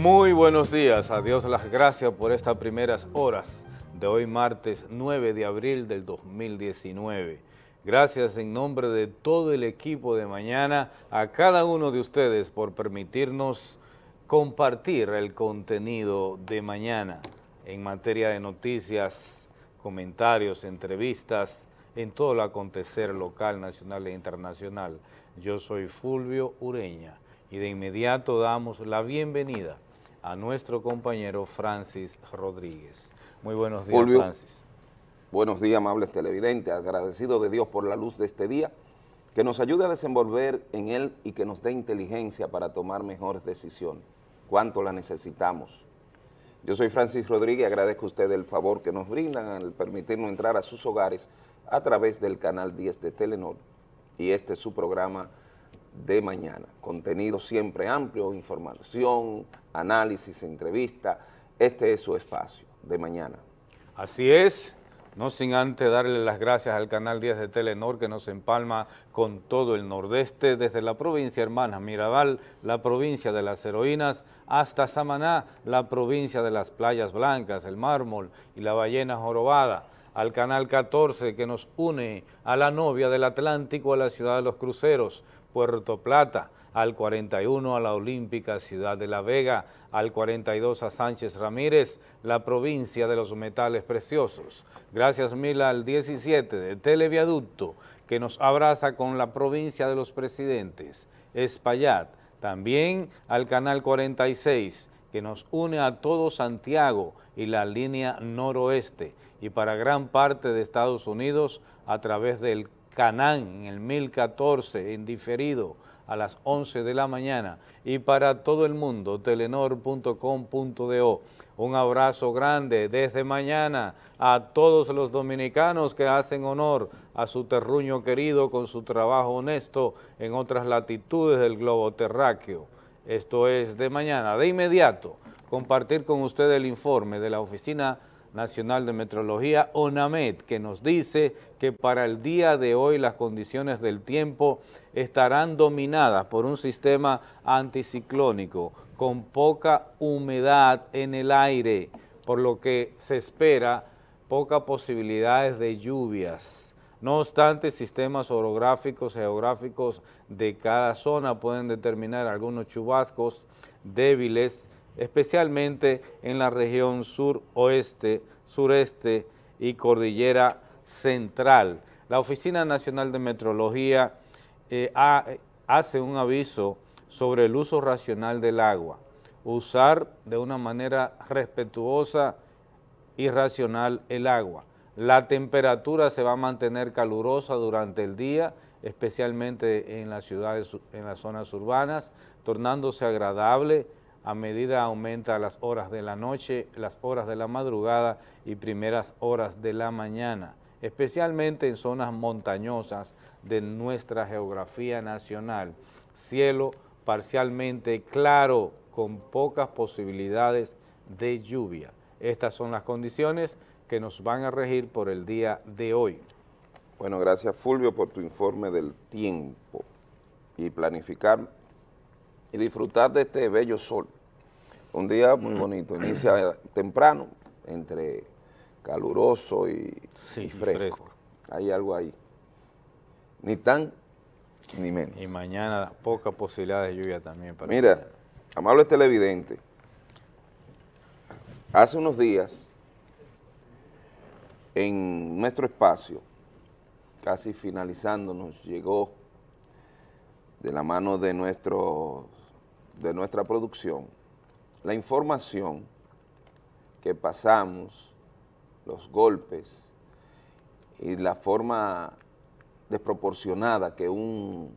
Muy buenos días, a Dios las gracias por estas primeras horas de hoy martes 9 de abril del 2019. Gracias en nombre de todo el equipo de mañana a cada uno de ustedes por permitirnos compartir el contenido de mañana en materia de noticias, comentarios, entrevistas, en todo el acontecer local, nacional e internacional. Yo soy Fulvio Ureña y de inmediato damos la bienvenida a nuestro compañero Francis Rodríguez. Muy buenos días, Francis. Buenos días, amables televidentes, agradecido de Dios por la luz de este día, que nos ayude a desenvolver en él y que nos dé inteligencia para tomar mejores decisiones. ¿Cuánto la necesitamos? Yo soy Francis Rodríguez y agradezco a ustedes el favor que nos brindan al permitirnos entrar a sus hogares a través del canal 10 de Telenor y este es su programa de mañana. Contenido siempre amplio, información, análisis, entrevista. Este es su espacio de mañana. Así es, no sin antes darle las gracias al Canal 10 de Telenor que nos empalma con todo el nordeste, desde la provincia hermana Mirabal, la provincia de las heroínas, hasta Samaná, la provincia de las playas blancas, el mármol y la ballena jorobada, al Canal 14 que nos une a la novia del Atlántico, a la ciudad de los cruceros, Puerto Plata, al 41 a la Olímpica Ciudad de La Vega, al 42 a Sánchez Ramírez, la provincia de los metales preciosos. Gracias mil al 17 de Televiaducto, que nos abraza con la provincia de los presidentes, Espaillat. También al canal 46, que nos une a todo Santiago y la línea noroeste, y para gran parte de Estados Unidos a través del Canán en el 1014 en diferido a las 11 de la mañana y para todo el mundo telenor.com.do. Un abrazo grande desde mañana a todos los dominicanos que hacen honor a su terruño querido con su trabajo honesto en otras latitudes del globo terráqueo. Esto es de mañana. De inmediato, compartir con usted el informe de la Oficina Nacional de Metrología, ONAMET, que nos dice que para el día de hoy las condiciones del tiempo estarán dominadas por un sistema anticiclónico con poca humedad en el aire, por lo que se espera pocas posibilidades de lluvias. No obstante, sistemas orográficos, geográficos de cada zona pueden determinar algunos chubascos débiles especialmente en la región sur-oeste, sureste y cordillera central. La Oficina Nacional de Metrología eh, hace un aviso sobre el uso racional del agua, usar de una manera respetuosa y racional el agua. La temperatura se va a mantener calurosa durante el día, especialmente en las ciudades, en las zonas urbanas, tornándose agradable, a medida aumenta las horas de la noche, las horas de la madrugada y primeras horas de la mañana, especialmente en zonas montañosas de nuestra geografía nacional. Cielo parcialmente claro, con pocas posibilidades de lluvia. Estas son las condiciones que nos van a regir por el día de hoy. Bueno, gracias Fulvio por tu informe del tiempo y planificar y disfrutar de este bello sol. Un día muy bonito, inicia temprano, entre caluroso y, fresco. Hay algo ahí. Ni tan ni menos. Y mañana poca posibilidad de lluvia también. Para Mira, amable televidente, hace unos días en nuestro espacio, casi finalizando, nos llegó de la mano de nuestro de nuestra producción, la información que pasamos, los golpes y la forma desproporcionada que un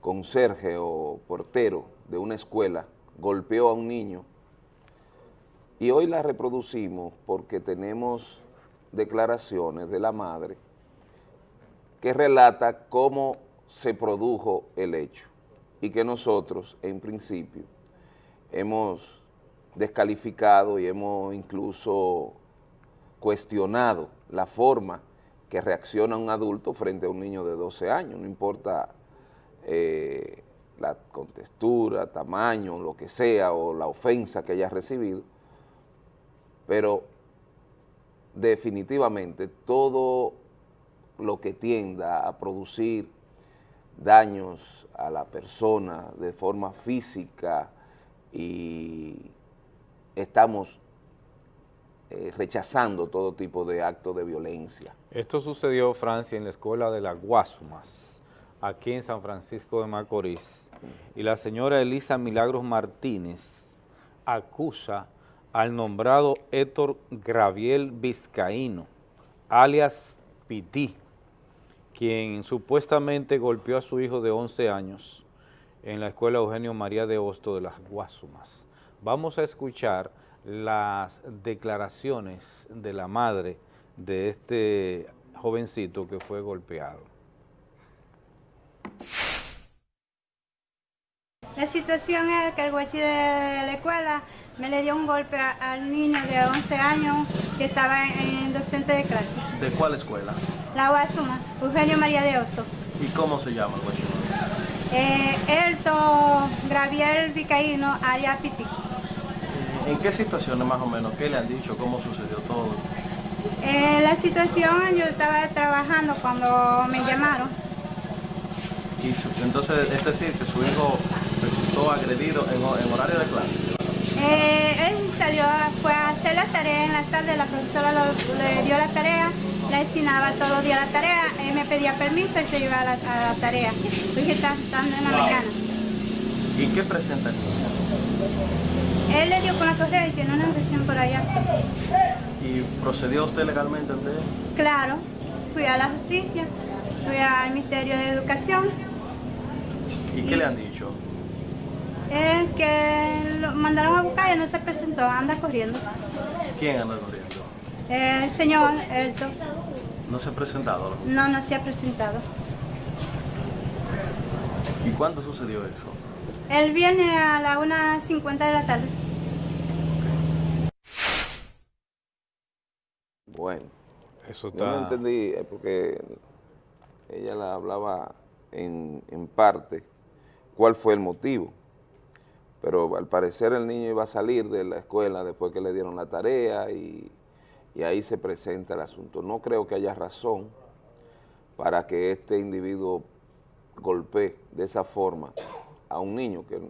conserje o portero de una escuela golpeó a un niño. Y hoy la reproducimos porque tenemos declaraciones de la madre que relata cómo se produjo el hecho y que nosotros, en principio, hemos descalificado y hemos incluso cuestionado la forma que reacciona un adulto frente a un niño de 12 años, no importa eh, la contextura, tamaño, lo que sea, o la ofensa que haya recibido, pero definitivamente todo lo que tienda a producir daños a la persona de forma física y estamos eh, rechazando todo tipo de actos de violencia. Esto sucedió, Francia, en la escuela de las Guasumas, aquí en San Francisco de Macorís, y la señora Elisa Milagros Martínez acusa al nombrado Héctor Graviel Vizcaíno, alias Pití, quien supuestamente golpeó a su hijo de 11 años en la escuela Eugenio María de Hosto de las Guasumas. Vamos a escuchar las declaraciones de la madre de este jovencito que fue golpeado. La situación es que el guachi de la escuela me le dio un golpe al niño de 11 años que estaba en, docente de clase. ¿De cuál escuela? La Guasuma, Eugenio María de Hosto. ¿Y cómo se llama el guachi? Eh, Elto Graviel Vicaíno, Aria Piti. ¿En qué situaciones más o menos? ¿Qué le han dicho? ¿Cómo sucedió todo? Eh, la situación, yo estaba trabajando cuando me llamaron. Y entonces, es decir, que su hijo resultó agredido en, en horario de clase. Eh, él salió, fue a hacer la tarea en la tarde, la profesora le dio la tarea, le asignaba todos los días la tarea, él me pedía permiso y se iba a la, tarea. Dije, está estando en la mañana. ¿Y qué presenta Él le dio con la correa y tiene una agresión por allá. ¿Y procedió usted legalmente ante él? Claro, fui a la justicia, fui al Ministerio de Educación. ¿Y qué le han dicho? Es que lo mandaron a buscar y no se presentó, anda corriendo. ¿Quién anda corriendo? El señor Elto. ¿No se ha presentado? No, no se ha presentado. ¿Y cuándo sucedió eso? Él viene a las 1.50 de la tarde. Bueno, eso está... yo no entendí, eh, porque ella la hablaba en, en parte, cuál fue el motivo pero al parecer el niño iba a salir de la escuela después que le dieron la tarea y, ahí se presenta el asunto. No creo que haya razón para que este individuo golpee de esa forma a un niño que,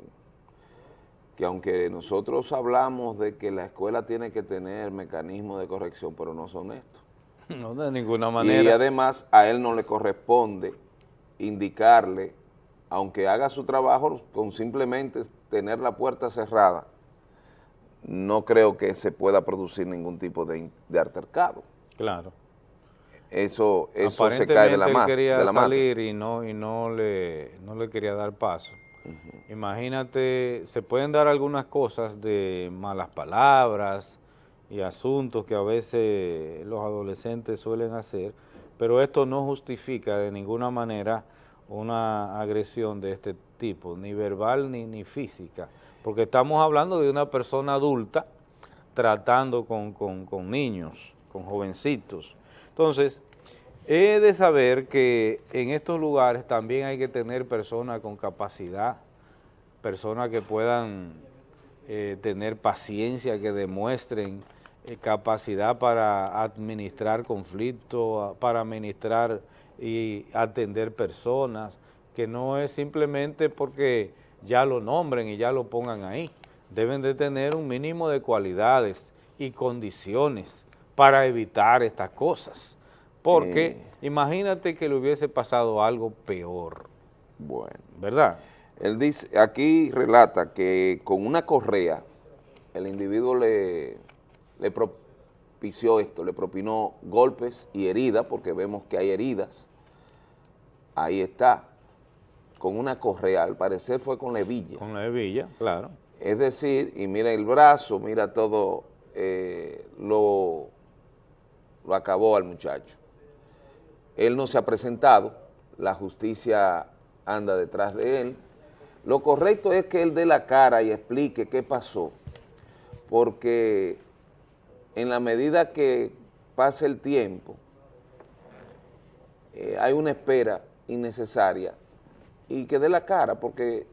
que aunque nosotros hablamos de que la escuela tiene que tener mecanismos de corrección, pero no son estos. No, de ninguna manera. Y además a él no le corresponde indicarle, aunque haga su trabajo con simplemente tener la puerta cerrada, no creo que se pueda producir ningún tipo de, de altercado. Claro. Eso, eso se cae de la mano. quería salir y no y no le, no le quería dar paso. Imagínate, se pueden dar algunas cosas de malas palabras y asuntos que a veces los adolescentes suelen hacer, pero esto no justifica de ninguna manera una agresión de este tipo, ni verbal ni, ni física, porque estamos hablando de una persona adulta tratando con, con niños, con jovencitos. Entonces, he de saber que en estos lugares también hay que tener personas con capacidad, personas que puedan eh, tener paciencia, que demuestren eh, capacidad para administrar conflictos, para administrar y atender personas, que no es simplemente porque ya lo nombren y ya lo pongan ahí. Deben de tener un mínimo de cualidades y condiciones para evitar estas cosas. Porque imagínate que le hubiese pasado algo peor. Bueno. ¿Verdad? Él dice, aquí relata que con una correa el individuo le, le propició esto, le propinó golpes y heridas, porque vemos que hay heridas, ahí está, con una correa, al parecer fue con la hebilla. Con la hebilla, claro. Es decir, y mira el brazo, mira todo, eh, lo, lo acabó al muchacho. Él no se ha presentado, la justicia anda detrás de él. Lo correcto es que él dé la cara y explique qué pasó, porque en la medida que pase el tiempo, eh, hay una espera innecesaria y que dé la cara, porque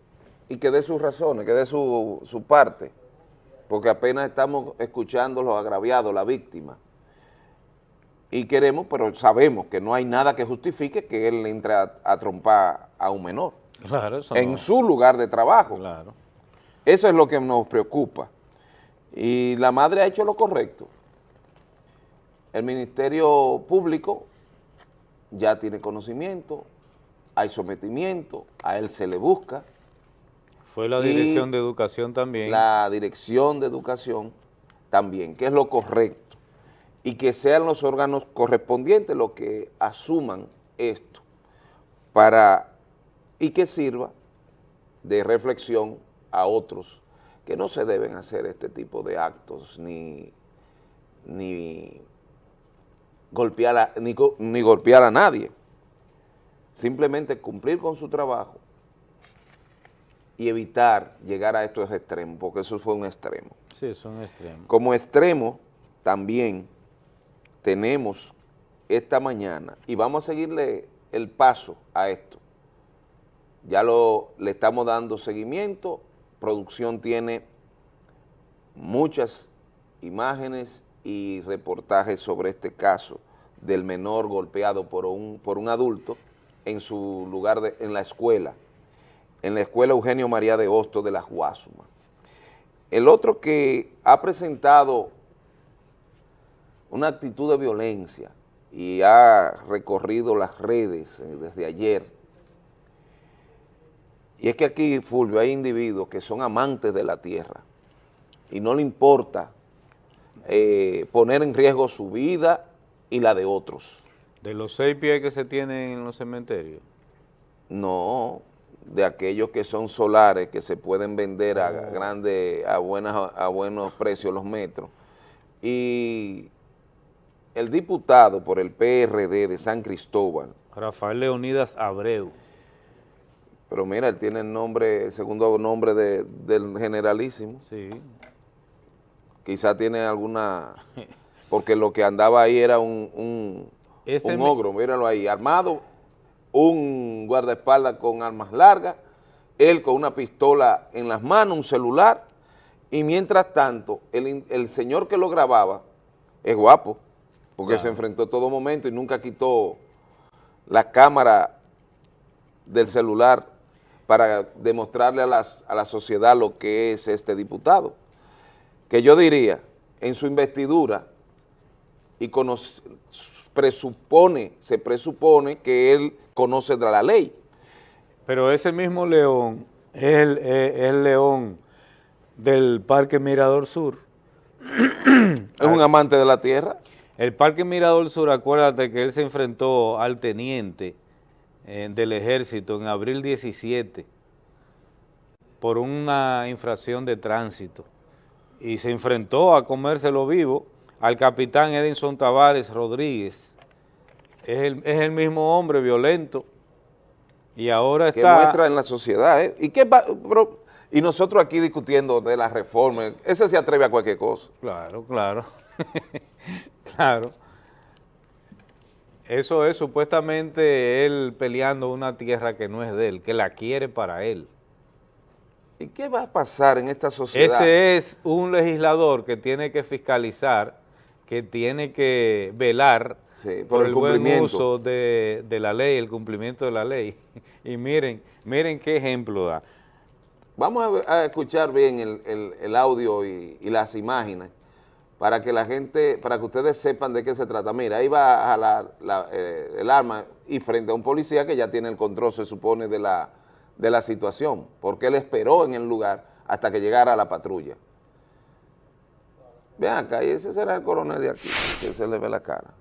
y que dé sus razones, que dé su, su parte, porque apenas estamos escuchando los agraviados, la víctima. Y queremos, pero sabemos que no hay nada que justifique que él entre a, a trompar a un menor Claro, eso en no. su lugar de trabajo. Claro. Eso es lo que nos preocupa. Y la madre ha hecho lo correcto. El Ministerio Público ya tiene conocimiento, hay sometimiento, a él se le busca, Fue la Dirección de Educación también. la Dirección de Educación también, que es lo correcto, y que sean los órganos correspondientes los que asuman esto, para, y que sirva de reflexión a otros que no se deben hacer este tipo de actos, ni, ni, golpear, a, ni golpear a nadie, simplemente cumplir con su trabajo y evitar llegar a estos extremos, porque eso fue un extremo. Sí, son extremos. Como extremo, también tenemos esta mañana, y vamos a seguirle el paso a esto, ya lo, le estamos dando seguimiento, producción tiene muchas imágenes y reportajes sobre este caso del menor golpeado por un, por un adulto en su lugar, de, en la escuela, en la escuela Eugenio María de Hosto de la Guasuma. El otro que ha presentado una actitud de violencia y ha recorrido las redes eh, desde ayer, y es que aquí, Fulvio, hay individuos que son amantes de la tierra y no le importa eh, poner en riesgo su vida y la de otros. De los seis pies que se tienen en los cementerios. No, de aquellos que son solares, que se pueden vender a grande, a, buenas, a buenos precios los metros. Y el diputado por el PRD de San Cristóbal, Rafael Leonidas Abreu. pero mira, él tiene el nombre, el segundo nombre de- del generalísimo, Sí. quizá tiene alguna, porque lo que andaba ahí era un, un, Ese un ogro, míralo ahí, armado, un guardaespaldas con armas largas, él con una pistola en las manos, un celular, y mientras tanto, el, el señor que lo grababa es guapo, porque Claro. se enfrentó todo momento y nunca quitó la cámara del celular para demostrarle a la, a la sociedad lo que es este diputado. Que yo diría, en su investidura, y presupone, se presupone que él conoce de la ley. Pero ese mismo león es el, es el león del Parque Mirador Sur. Es un amante de la tierra. El Parque Mirador Sur, acuérdate que él se enfrentó al teniente eh, del ejército en abril 17 por una infracción de tránsito y se enfrentó a comérselo vivo al capitán Edinson Tavares Rodríguez. Es el, es el mismo hombre violento y ahora que está... muestra en la sociedad. ¿eh? ¿Y, qué va- pero- y nosotros aquí discutiendo de la reforma, ese se atreve a cualquier cosa. Claro, claro, claro. Eso es supuestamente él peleando una tierra que no es de él, que la quiere para él. ¿Y qué va a pasar en esta sociedad? Ese es un legislador que tiene que fiscalizar, que tiene que velar Sí, por por, el el, buen uso de, de la ley, el cumplimiento de la ley. Y miren, miren qué ejemplo da. Vamos a, escuchar bien el, el- el audio y, y las imágenes para que la gente, para que ustedes sepan de qué se trata. Mira, ahí va a jalar la- eh, el arma y frente a un policía que ya tiene el control, se supone, de la, de la situación, porque él esperó en el lugar hasta que llegara la patrulla. Vean acá, y ese será el coronel de aquí, que se le ve la cara.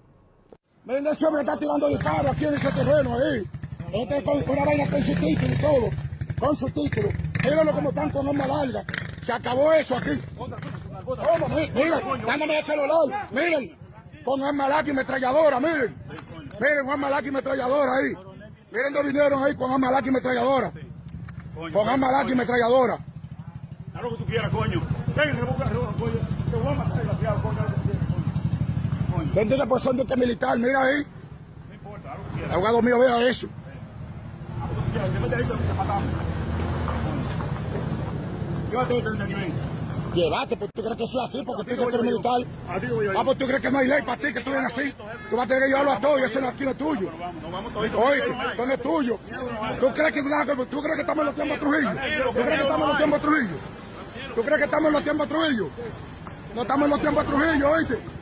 Miren, ese hombre está tirando disparos aquí en ese terreno ahí. Este con una vaina con su título y todo. Con su título. Mírenlo como están con arma larga. Se acabó eso aquí. ¿Cómo? Mi- Miren, dándome el celular. Miren, con arma larga y metralladora, miren. Miren, con arma larga y metralladora ahí. Miren dónde vinieron ahí con arma larga y metralladora. Con arma larga y metralladora. Haz lo que tú quieras, coño. Coño. Te voy a matar, coño. ¿Quién tiene posición de este militar? Mira ahí. no importa. El abogado mío vea eso. Llévate este ven. Llévate, pues tú crees que eso es así, porque tú eres militar. Ah, pues tú crees que no hay ley para ti, que tú vienes así. Tú vas a tener que llevarlo a todo y eso no aquí no es tuyo. Oye, esto no es tuyo. ¿Tú crees que, tú crees que estamos en los tiempos de Trujillo? ¿Tú crees que estamos en los tiempos de Trujillo? ¿Tú crees que estamos en los tiempos de Trujillo? No estamos en los tiempos de Trujillo, oíste.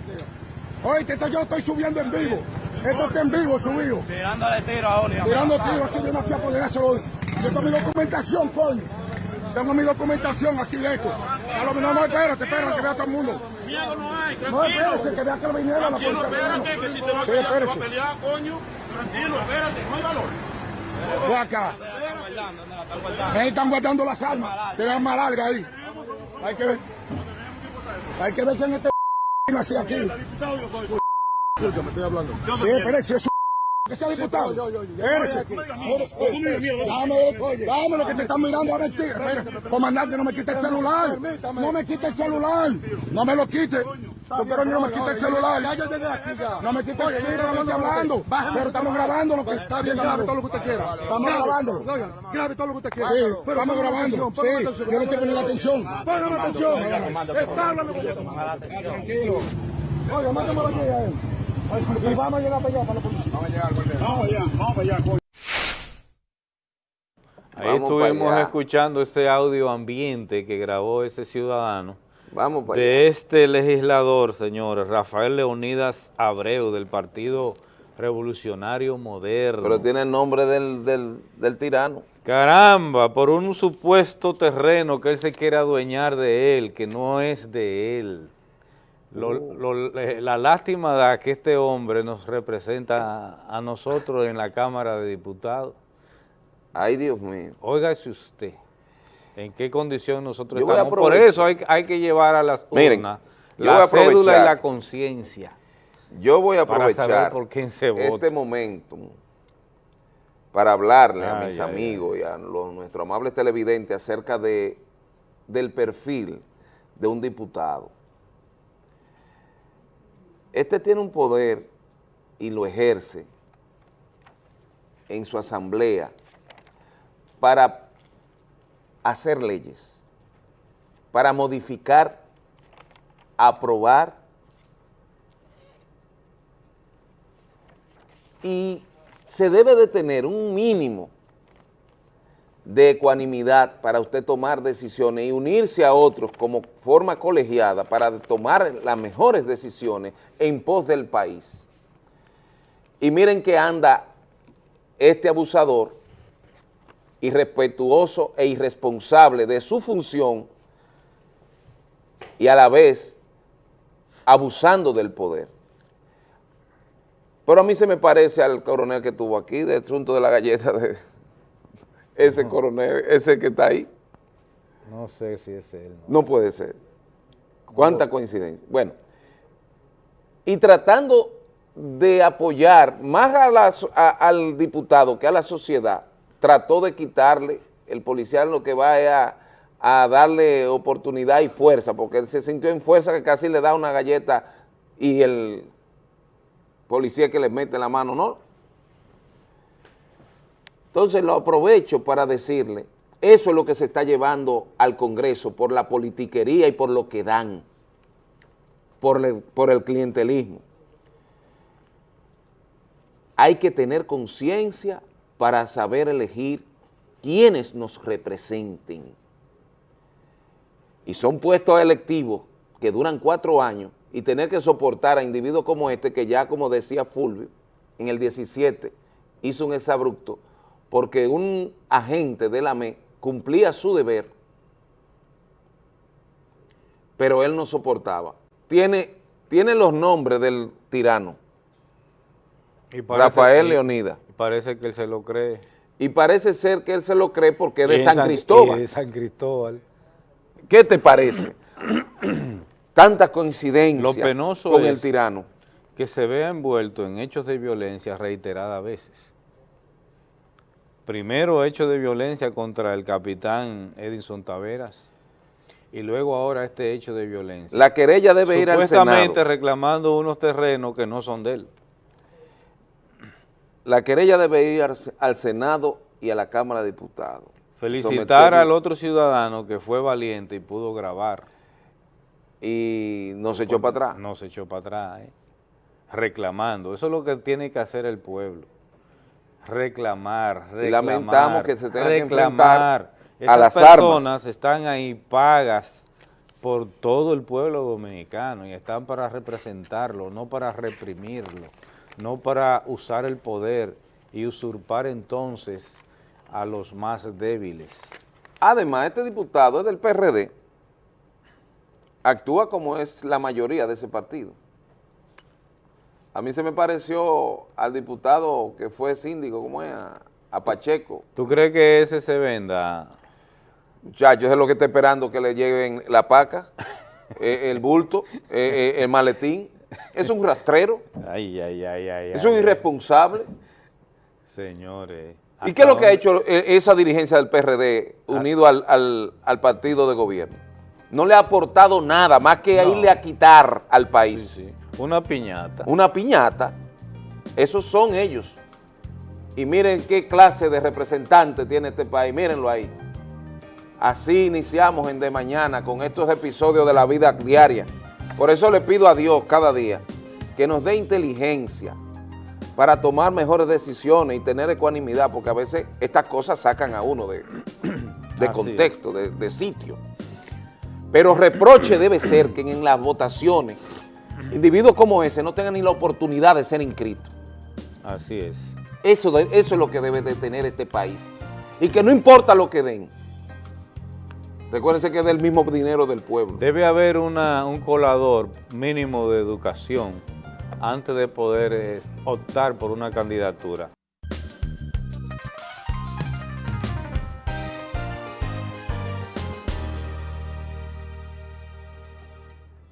Oíste, esto yo estoy subiendo en vivo. Esto está en vivo subido. Tirándole tiro a Oli. Tirando tiros aquí, viene aquí a poner eso. Yo tengo mi documentación, coño. Tengo mi documentación aquí esto. A lo no, no, espérate, espérate, que vea todo el mundo. Miedo no hay, No, espérate, que vea que lo viniera la Tranquilo, policía. espérate, que si se va a pelear, se va a espérese. pelear, coño. Tranquilo, espérate, no hay valor. Ve acá. Ahí están guardando las armas. Tienen arma larga ahí. Hay que ver. Hay que ver quién es así aquí. Yo. Escúchame, estoy hablando. Sí, me espérese, es que sea diputado. Dame, dame lo que te están mirando a mentir. Espérate. Comandante, no me quite el celular. No me quite el celular. No me lo quite. Porque ahora no me quite el celular. No me quite el celular, no estoy hablando. Pero estamos grabando lo que está bien. Grabe todo lo que usted quiera. Estamos grabando. Grabe todo lo que usted quiera. Sí, estamos grabando. Sí, yo le tengo la atención. Póngame atención. Está hablando con Tranquilo. Oiga, mándamelo aquí a él. Y vamos a llegar para allá, para la policía. Vamos a llegar, Vamos allá, vamos allá, coño. Ahí Vamos estuvimos escuchando ese audio ambiente que grabó ese ciudadano Vamos para allá. de este legislador, señores, Rafael Leonidas Abreu, del Partido Revolucionario Moderno. Pero tiene el nombre del, del, del tirano. Caramba, por un supuesto terreno que él se quiere adueñar de él, que no es de él. Lo- lo- eh, la lástima da que este hombre nos representa a, a nosotros en la Cámara de Diputados. Ay, Dios mío. Óigase usted, ¿en qué condición nosotros Yo estamos? Por eso hay, hay que llevar a las Miren, urnas la cédula y la conciencia. Yo voy a Para saber aprovechar por quién se vota. este momento para hablarle a mis ay, amigos y a los, nuestros amables televidentes acerca de, del perfil de un diputado. Este tiene un poder y lo ejerce en su asamblea para hacer leyes, para modificar, aprobar y se debe de tener un mínimo de ecuanimidad para usted tomar decisiones y unirse a otros como forma colegiada para tomar las mejores decisiones en pos del país. Y miren que anda este abusador irrespetuoso e irresponsable de su función y a la vez abusando del poder. Pero a mí se me parece al coronel que estuvo aquí, del asunto de la galleta de ese coronel, ese que está ahí. No sé si es él. No puede ser. ¿Cuánta coincidencia? Bueno, y tratando de apoyar más a la so- a- al diputado que a la sociedad, trató de quitarle, el policial lo que va es a, a darle oportunidad y fuerza, porque él se sintió en fuerza que casi le da una galleta y el policía que le mete la mano, ¿no? Entonces lo aprovecho para decirle, eso es lo que se está llevando al Congreso por la politiquería y por lo que dan, por el, clientelismo. Hay que tener conciencia para saber elegir quienes nos representen. Y son puestos electivos que duran cuatro años y tener que soportar a individuos como este que ya, como decía Fulvio, en el 17 hizo un exabrupto porque un agente de la ME cumplía su deber, pero él no soportaba. Tiene, tiene los nombres del tirano, Y Rafael que- y Parece que él se lo cree. y parece ser que él se lo cree porque es de San Cristóbal. de San Cristóbal. ¿Qué te parece? Tanta coincidencia Lo penoso con el tirano. que se vea envuelto en hechos de violencia reiteradas veces. Primero hecho de violencia contra el capitán Edinson Taveras y luego ahora este hecho de violencia. La querella debe ir al Supuestamente Senado. reclamando unos terrenos que no son de él. La querella debe ir al, al Senado y a la Cámara de Diputados. Felicitar al otro ciudadano que fue valiente y pudo grabar. Y no se echó para atrás. No se echó para atrás, ¿eh? reclamando. Eso es lo que tiene que hacer el pueblo. Reclamar, reclamar. Lamentamos que se tenga que reclamar. enfrentar a las personas armas. están ahí pagas por todo el pueblo dominicano y están para representarlo, no para reprimirlo, no para usar el poder y usurpar entonces a los más débiles. Además, este diputado es del PRD, actúa como es la mayoría de ese partido. A mí se me pareció al diputado que fue síndico, ¿cómo es? A, a Pacheco. ¿Tú crees que ese se venda? Muchachos, es lo que está esperando que le lleven la paca, eh, el bulto, eh, eh, el maletín. Es un rastrero, Ay, ay, ay, ay. es un ay. irresponsable. Señores. ¿Y qué es lo que ha ¿hasta hecho esa dirigencia del PRD unido al, al- al partido de gobierno? No le ha aportado nada más que No. irle a quitar al país Sí, sí. Una piñata. una piñata. Esos son ellos. Y miren qué clase de representante tiene este país, mírenlo ahí. Así iniciamos en De Mañana con estos episodios de la vida diaria. Por eso le pido a Dios cada día que nos dé inteligencia para tomar mejores decisiones y tener ecuanimidad, porque a veces estas cosas sacan a uno de, de contexto, de, de sitio. Pero reproche debe ser que en las votaciones individuos como ese no tengan ni la oportunidad de ser inscritos. Así es. Eso, de- eso es lo que debe de tener este país. Y que no importa lo que den. Recuérdense que es del mismo dinero del pueblo. Debe haber una, un colador mínimo de educación antes de poder eh, optar por una candidatura.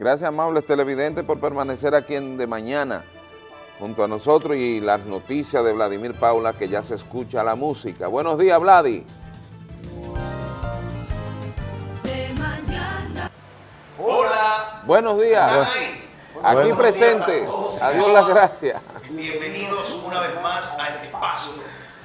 Gracias, amables televidentes, por permanecer aquí en De Mañana junto a nosotros y las noticias de Vladimir Paula, que ya se escucha la música. Buenos días, Vladi. Hola, Buenos días. ¿están ahí? Aquí Buenos presente. días Adiós, las gracias. Bienvenidos una vez más a este espacio.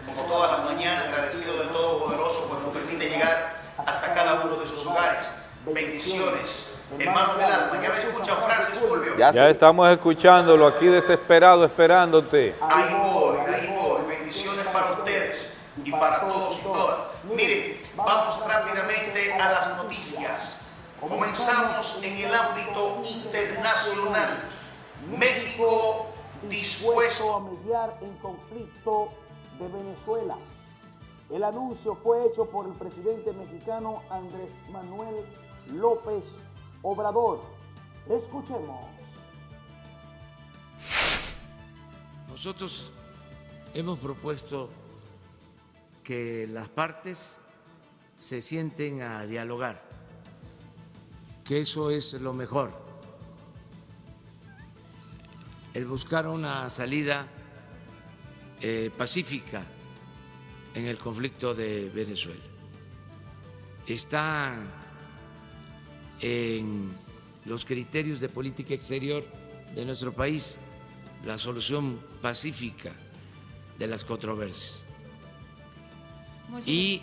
Como todas las mañanas, agradecido del Todopoderoso pues nos permite llegar hasta cada uno de sus hogares. Bendiciones, hermanos del alma. Ya me escuchan, Francis Fulvio. Ya estamos escuchándolo aquí desesperado, esperándote. Ahí voy, ahí voy. Bendiciones para ustedes y para todos y todas. Miren, vamos rápidamente a las noticias. Comenzamos en el ámbito internacional. México dispuesto a mediar en conflicto de Venezuela. El anuncio fue hecho por el presidente mexicano Andrés Manuel López Obrador. Escuchemos. Nosotros hemos propuesto que las partes se sienten a dialogar, que eso es lo mejor. El buscar una salida eh, pacífica en el conflicto de Venezuela. Está en los criterios de política exterior de nuestro país la solución pacífica de las controversias. Y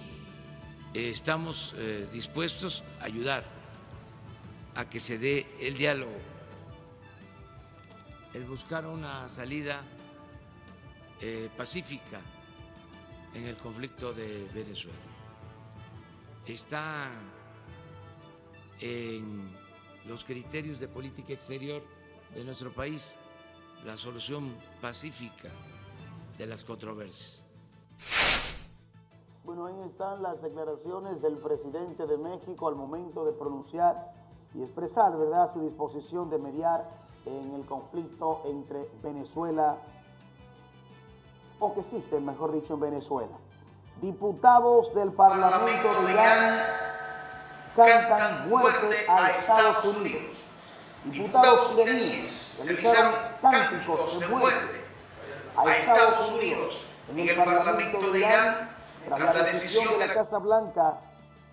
eh, estamos eh, dispuestos a ayudar a que se dé el diálogo, el buscar una salida eh, pacífica en el conflicto de Venezuela. Está en los criterios de política exterior de nuestro país la solución pacífica de las controversias. Bueno, ahí están las declaraciones del presidente de México al momento de pronunciar y expresar, ¿verdad?, su disposición de mediar en el conflicto entre Venezuela, o que existe, mejor dicho, en Venezuela. Diputados del Parlamento de Irán cantan muerte a Estados Unidos. Diputados iraníes realizaron cánticos de muerte a Estados Unidos en el Parlamento de Irán tras la decisión de la Casa Blanca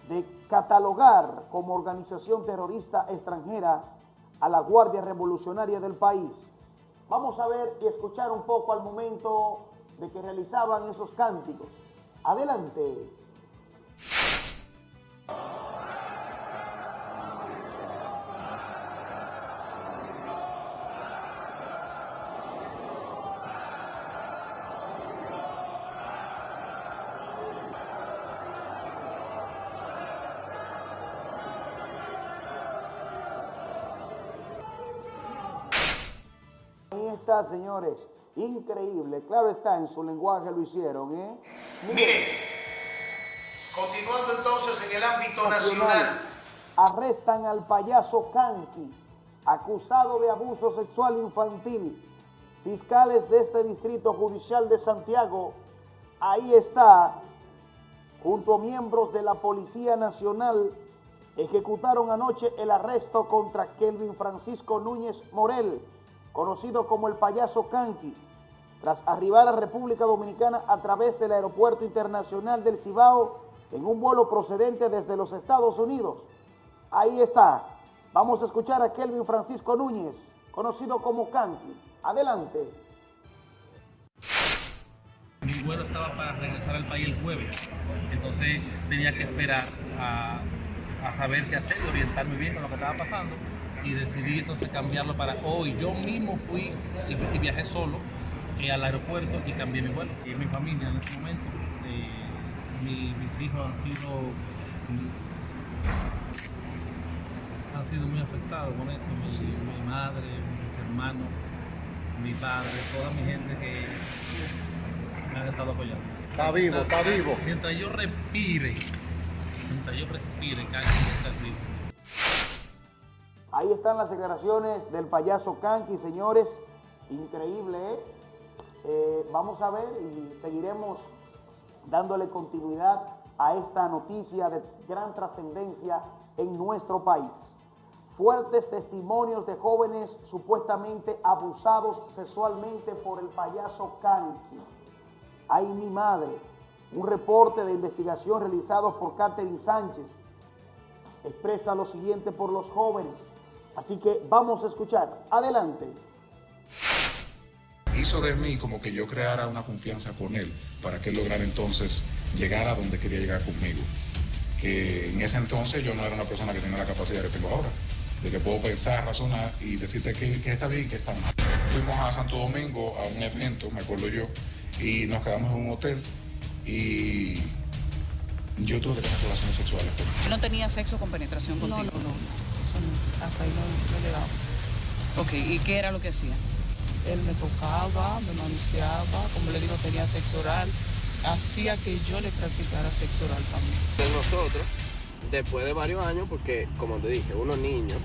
de catalogar como organización terrorista extranjera a la Guardia Revolucionaria del país. Vamos a ver y escuchar un poco al momento de que realizaban esos cánticos. Adelante. Está, señores. Increíble. Claro está, en su lenguaje lo hicieron, ¿eh? Mire, continuando entonces en el ámbito nacional. Arrestan al payaso Kanki, acusado de abuso sexual infantil. Fiscales de este Distrito Judicial de Santiago, ahí está, junto a miembros de la Policía Nacional, ejecutaron anoche el arresto contra Kelvin Francisco Núñez Morel, conocido como el payaso Kanki, tras arribar a República Dominicana a través del Aeropuerto Internacional del Cibao en un vuelo procedente desde los Estados Unidos. Ahí está. Vamos a escuchar a Kelvin Francisco Núñez, conocido como Kanki. Adelante. Mi vuelo estaba para regresar al país el jueves, entonces tenía que esperar a, saber qué hacer y orientarme bien con lo que estaba pasando y decidí entonces cambiarlo para hoy. Yo mismo fui y, viajé solo eh, al aeropuerto y cambié mi vuelo. Y mi familia en este momento, eh, mi- mis hijos han sido, han sido muy afectados con esto. Mi, mi madre, mis hermanos, mi padre, toda mi gente que me han estado apoyando. Está vivo, está vivo. Mientras yo respire, mientras yo respire, cada día está vivo. Ahí están las declaraciones del payaso Kanki, señores. Increíble, ¿eh? Eh, vamos a ver y seguiremos dándole continuidad a esta noticia de gran trascendencia en nuestro país. Fuertes testimonios de jóvenes supuestamente abusados sexualmente por el payaso Kanki. Ay, mi madre. Un reporte de investigación realizado por Catherine Sánchez expresa lo siguiente por los jóvenes. Así que vamos a escuchar. Adelante. hizo de mí como que yo creara una confianza con él para que él lograra entonces llegar a donde quería llegar conmigo. Que en ese entonces yo no era una persona que tenía la capacidad que tengo ahora, de que puedo pensar, razonar y decirte que, que está bien y que está mal. Fuimos a Santo Domingo a un evento, me acuerdo yo, y nos quedamos en un hotel y yo tuve que tener relaciones sexuales con él. ¿No tenía sexo con penetración contigo? No, no, no. Hasta ahí no, no he llegado. Ok, ¿y qué era lo que hacía? Él me tocaba, me manoseaba, como le digo, tenía sexo oral. Hacía que yo le practicara sexo oral también. de nosotros, después de varios años, porque como te dije, uno es niño,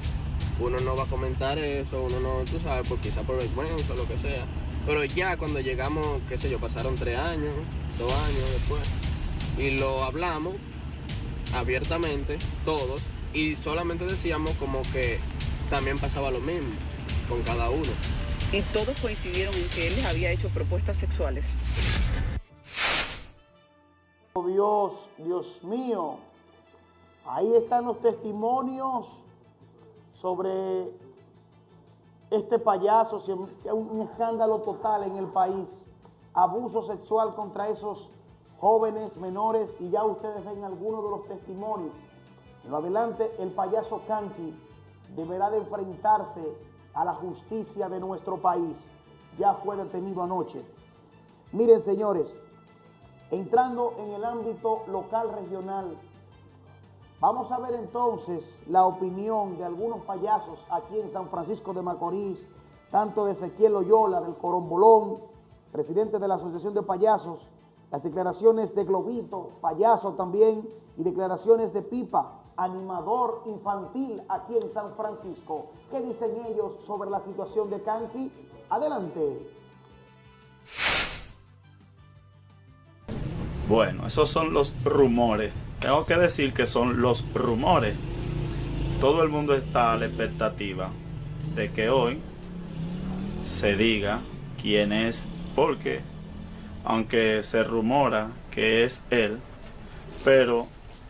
uno no va a comentar eso, uno no, tú sabes, por quizá por vergüenza o lo que sea. Pero ya cuando llegamos, qué sé yo, pasaron tres años, dos años después, y lo hablamos abiertamente, todos, y solamente decíamos como que también pasaba lo mismo con cada uno. Y todos coincidieron en que él les había hecho propuestas sexuales. Oh, Dios, Dios mío. Ahí están los testimonios sobre este payaso, un escándalo total en el país, abuso sexual contra esos jóvenes menores y ya ustedes ven algunos de los testimonios. En lo adelante, el payaso Kanki deberá de enfrentarse a la justicia de nuestro país. Ya fue detenido anoche. Miren, señores, entrando en el ámbito local regional, vamos a ver entonces la opinión de algunos payasos aquí en San Francisco de Macorís, tanto de Ezequiel Loyola, del Corombolón, presidente de la Asociación de Payasos, las declaraciones de Globito, payaso también, y declaraciones de Pipa, animador infantil aquí en San Francisco. ¿Qué dicen ellos sobre la situación de Kanki? Adelante. Bueno, esos son los rumores. Tengo que decir que son los rumores. Todo el mundo está a la expectativa de que hoy se diga quién es, porque aunque se rumora que es él, pero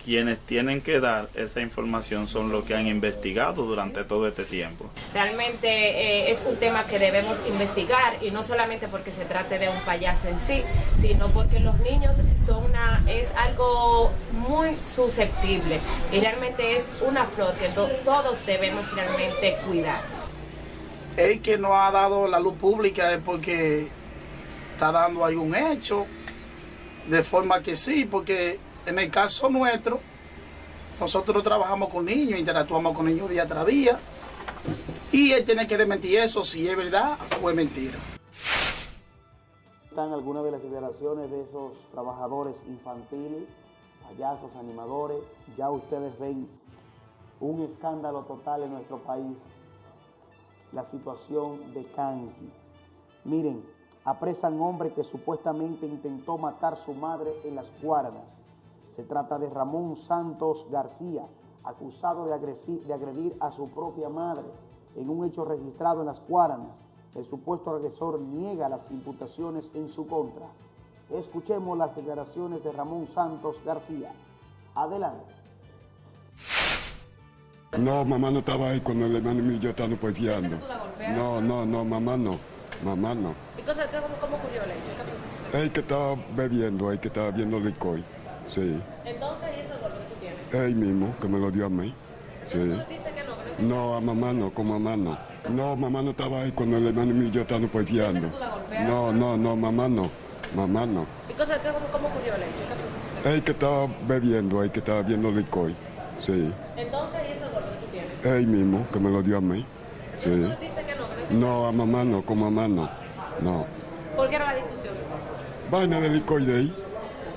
quienes tienen que dar esa información son los que han investigado durante todo este tiempo. Realmente eh, es un tema que debemos investigar y no solamente porque se trate de un payaso en sí, sino porque los niños son una, es algo muy susceptible y realmente es una flor que to- todos debemos realmente cuidar. el que no ha dado la luz pública es porque está dando algún hecho, de forma que sí, porque en el caso nuestro, nosotros trabajamos con niños, interactuamos con niños día tras día, Y él tiene que desmentir eso si es verdad o es mentira. Están algunas de las declaraciones de esos trabajadores infantiles, payasos, animadores. Ya ustedes ven un escándalo total en nuestro país. La situación de Kanki. Miren, apresan hombre que supuestamente intentó matar su madre en las Guaranas. Se trata de Ramón Santos García, acusado de, de agredir a su propia madre en un hecho registrado en las Guaranas. El supuesto agresor niega las imputaciones en su contra. Escuchemos las declaraciones de Ramón Santos García. Adelante. No, mamá no estaba ahí cuando el hermano mío y yo estábamos peleando. No, no, no, mamá no. Mamá no. ¿Y cosa, qué- cómo, cómo ocurrió el hecho? ¿Qué fue que estaba bebiendo, él que estaba viendo licor. Sí. Entonces, ¿y ese golpe que tú tienes? Él mismo, que me lo dio a mí. Sí. Dice que no, que no No, a mamá no, con mamá no. No, mamá no estaba ahí cuando el hermano mío y yo estábamos peleando. No, no, no, mamá no. Mamá no. ¿Y cosa, cómo, cómo ocurrió el hecho? ¿Qué fue que estaba bebiendo, él que estaba viendo licor. Sí. Entonces, ¿y ese golpe que tú tienes? Él mismo, que me lo dio a mí. Sí. Dice que no, que no. No, a mamá no, con mamá no. No. ¿Por qué era la discusión? Vaina de licor de ahí.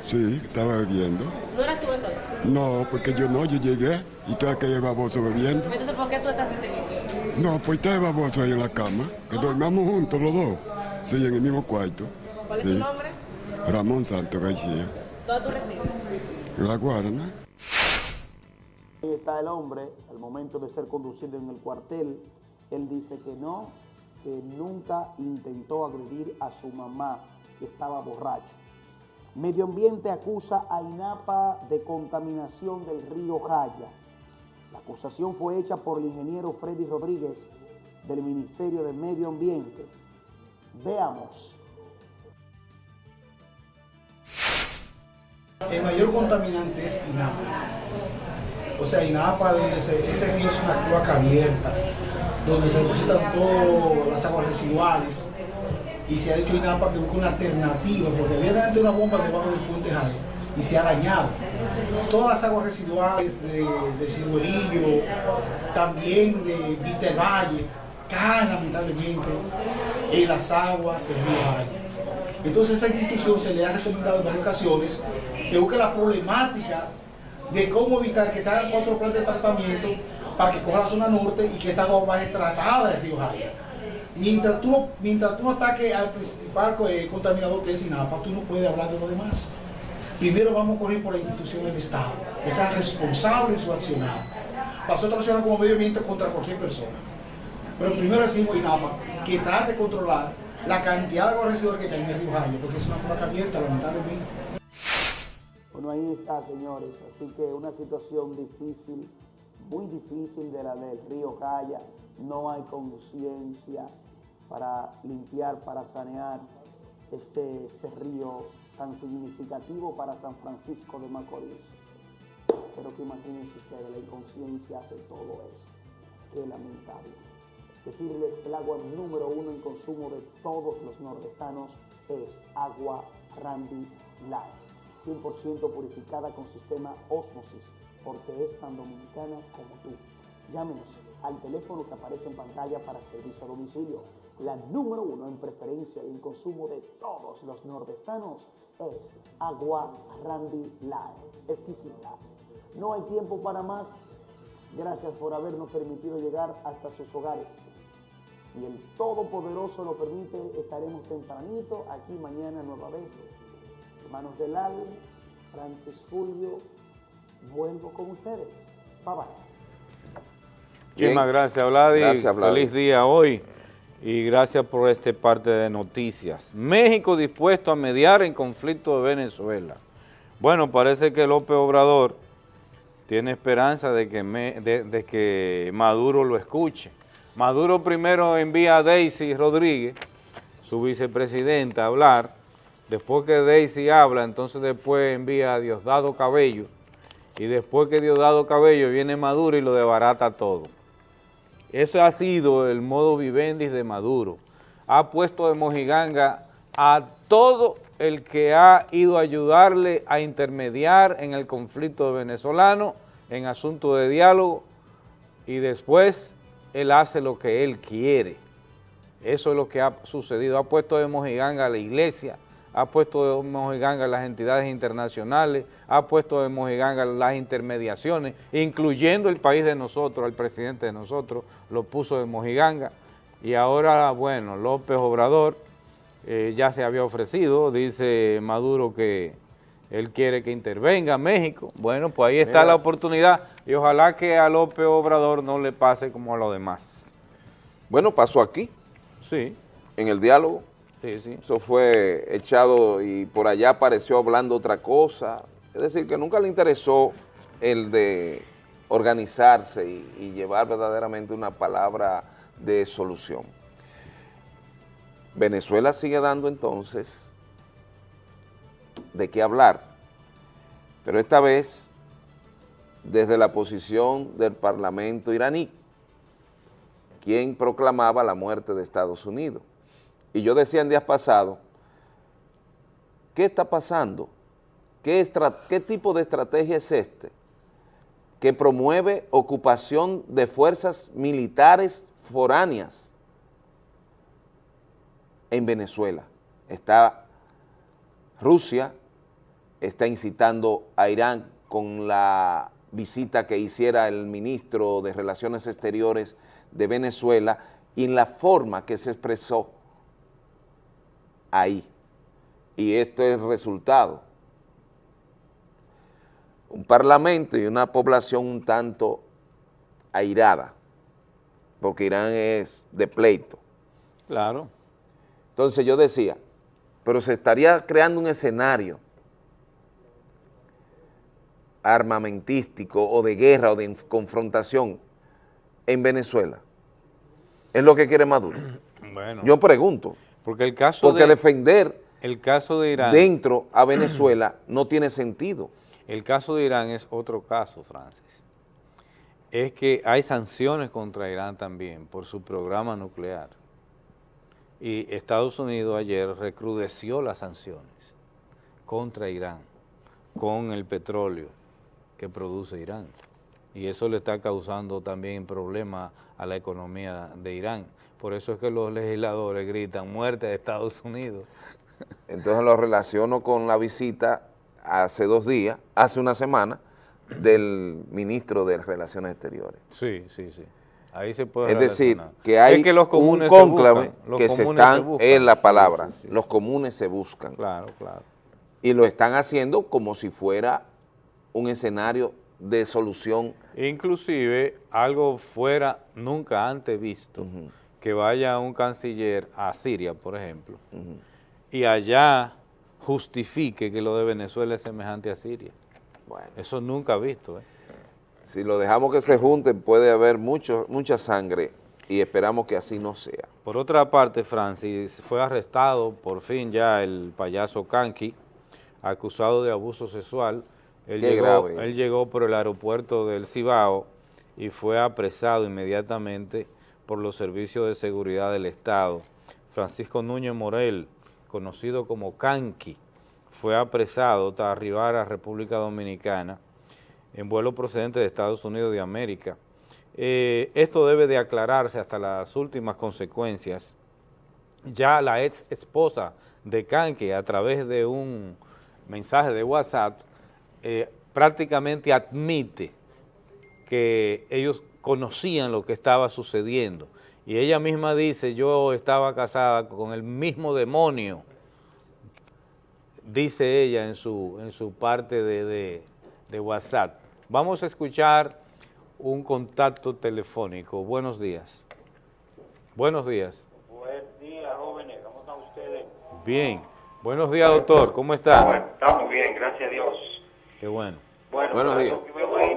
Sí, estaba bebiendo. ¿No eras tú entonces? No, porque yo no, yo llegué y estaba aquel baboso bebiendo. Entonces, ¿por qué tú estás detenido? No, pues estaba el baboso ahí en la cama, que dormíamos juntos los dos. Sí, en el mismo cuarto. ¿Cuál es Sí. tu nombre? Ramón Santos García. ¿Dónde tú resides? La Guarana. Ahí está el hombre, al momento de ser conducido en el cuartel, él dice que no, que nunca intentó agredir a su mamá, que estaba borracho. Medio Ambiente acusa a INAPA de contaminación del río Jaya. La acusación fue hecha por el ingeniero Freddy Rodríguez del Ministerio de Medio Ambiente. Veamos. El mayor contaminante es INAPA. O sea, INAPA, ese, río es una cloaca abierta, donde se depositan todas las aguas residuales. Y se ha dicho INAPA que busca una alternativa, porque antes una bomba debajo del puente Jaya y se ha dañado. Todas las aguas residuales de, de Ciruelillo, también de Vista del Valle, caen lamentablemente en las aguas del río Jaya. Entonces a esa institución se le ha recomendado en varias ocasiones que busque la problemática de cómo evitar que se hagan cuatro plantas de tratamiento para que coja la zona norte y que esa agua vaya tratada del río Jaya. Mientras tú, mientras tú no ataques al principal eh, contaminador que es INAPA, tú no puedes hablar de lo demás. Primero vamos a correr por la institución del Estado, que sea responsable en su accionar. Nosotros accionamos como medio ambiente contra cualquier persona. Pero primero decimos INAPA que trate de controlar la cantidad de agua residual que cae en el río Jaya, porque es una placa abierta, lamentablemente. Bueno, ahí está, señores. Así que una situación difícil, muy difícil de la del río Calla. No hay conciencia para limpiar, para sanear este, este río tan significativo para San Francisco de Macorís. Pero que imagínense ustedes, la inconsciencia hace todo eso. Qué lamentable. Decirles que el agua número uno en consumo de todos los nordestanos es agua Randy Light. 100% purificada con sistema Osmosis, porque es tan dominicana como tú. Llámenos al teléfono que aparece en pantalla para servicio a domicilio. La número uno en preferencia y en consumo de todos los nordestanos es agua Randy Light. Exquisita. No hay tiempo para más. Gracias por habernos permitido llegar hasta sus hogares. Si el Todopoderoso lo permite, estaremos tempranito aquí mañana nueva vez. Hermanos del Al, Francis Fulvio, vuelvo con ustedes. Bye bye. Muchísimas gracias, Vladi. Gracias, Vladi. Feliz día hoy y gracias por este parte de noticias. México dispuesto a mediar en conflicto de Venezuela. Bueno, parece que López Obrador tiene esperanza de que, Maduro lo escuche. Maduro primero envía a Daisy Rodríguez, su vicepresidenta, a hablar. Después que Daisy habla, entonces después envía a Diosdado Cabello. Y después que Diosdado Cabello viene Maduro y lo desbarata todo. Eso ha sido el modo vivendi de Maduro. Ha puesto de mojiganga a todo el que ha ido a ayudarle a intermediar en el conflicto venezolano, en asuntos de diálogo, y después él hace lo que él quiere. Eso es lo que ha sucedido. Ha puesto de mojiganga a la iglesia, ha puesto de mojiganga las entidades internacionales, ha puesto de mojiganga las intermediaciones, incluyendo el país de nosotros, el presidente de nosotros, lo puso de mojiganga. Y ahora, bueno, López Obrador eh, ya se había ofrecido, dice Maduro que él quiere que intervenga México. Bueno, pues ahí está Mira. la oportunidad y ojalá que a López Obrador no le pase como a los demás. Bueno, pasó aquí. Sí. En el diálogo. Sí, sí. Eso fue echado y por allá apareció hablando otra cosa. Es decir, que nunca le interesó el de organizarse y, y llevar verdaderamente una palabra de solución. Venezuela sigue dando entonces de qué hablar, pero esta vez desde la posición del parlamento iraní, quien proclamaba la muerte de Estados Unidos. Y yo decía en días pasados, ¿qué está pasando? ¿Qué, tipo de estrategia es este? Que promueve ocupación de fuerzas militares foráneas en Venezuela. Está Rusia, está incitando a Irán con la visita que hiciera el ministro de Relaciones Exteriores de Venezuela y en la forma que se expresó ahí. Y esto es el resultado. Un parlamento y una población un tanto airada, porque Irán es de pleito. Claro. Entonces yo decía, pero se estaría creando un escenario armamentístico o de guerra o de confrontación en Venezuela. Es lo que quiere Maduro. Bueno. Yo pregunto. Porque el caso Porque de, defender el caso de Irán, dentro a Venezuela no tiene sentido. el caso de Irán es otro caso, Francis. Es que hay sanciones contra Irán también por su programa nuclear. Y Estados Unidos ayer recrudeció las sanciones contra Irán con el petróleo que produce Irán. Y eso le está causando también problemas a la economía de Irán. Por eso es que los legisladores gritan muerte de Estados Unidos. Entonces lo relaciono con la visita hace dos días, hace una semana, del ministro de Relaciones Exteriores. Sí, sí, sí. Ahí se puede Es decir, que hay Es que los un se cónclave que se están, es la palabra, sí, sí. los comunes se buscan. Claro, claro. Y lo están haciendo como si fuera un escenario de solución. Inclusive algo fuera nunca antes visto, que vaya un canciller a Siria, por ejemplo, y allá justifique que lo de Venezuela es semejante a Siria. Eso nunca visto. ¿eh? Si lo dejamos que se junten, puede haber mucho, mucha sangre y esperamos que así no sea. Por otra parte, Francis, fue arrestado por fin ya el payaso Kanki, acusado de abuso sexual. Él Qué llegó, grave. él llegó por el aeropuerto del Cibao y fue apresado inmediatamente por los servicios de seguridad del Estado. Francisco Núñez Morel, conocido como Kanki, fue apresado hasta arribar a República Dominicana en vuelo procedente de Estados Unidos de América. Eh, esto debe de aclararse hasta las últimas consecuencias. Ya la ex esposa de Kanki, a través de un mensaje de WhatsApp, eh, prácticamente admite que ellos conocían lo que estaba sucediendo. Y ella misma dice, yo estaba casada con el mismo demonio, dice ella en su, en su parte de, de- de WhatsApp. Vamos a escuchar un contacto telefónico. Buenos días. Buenos días. Buen día, jóvenes. ¿Cómo están ustedes? Bien. Buenos días, doctor. ¿Cómo está? Estamos bien, gracias a Dios. Qué bueno. Bueno, Buenos días.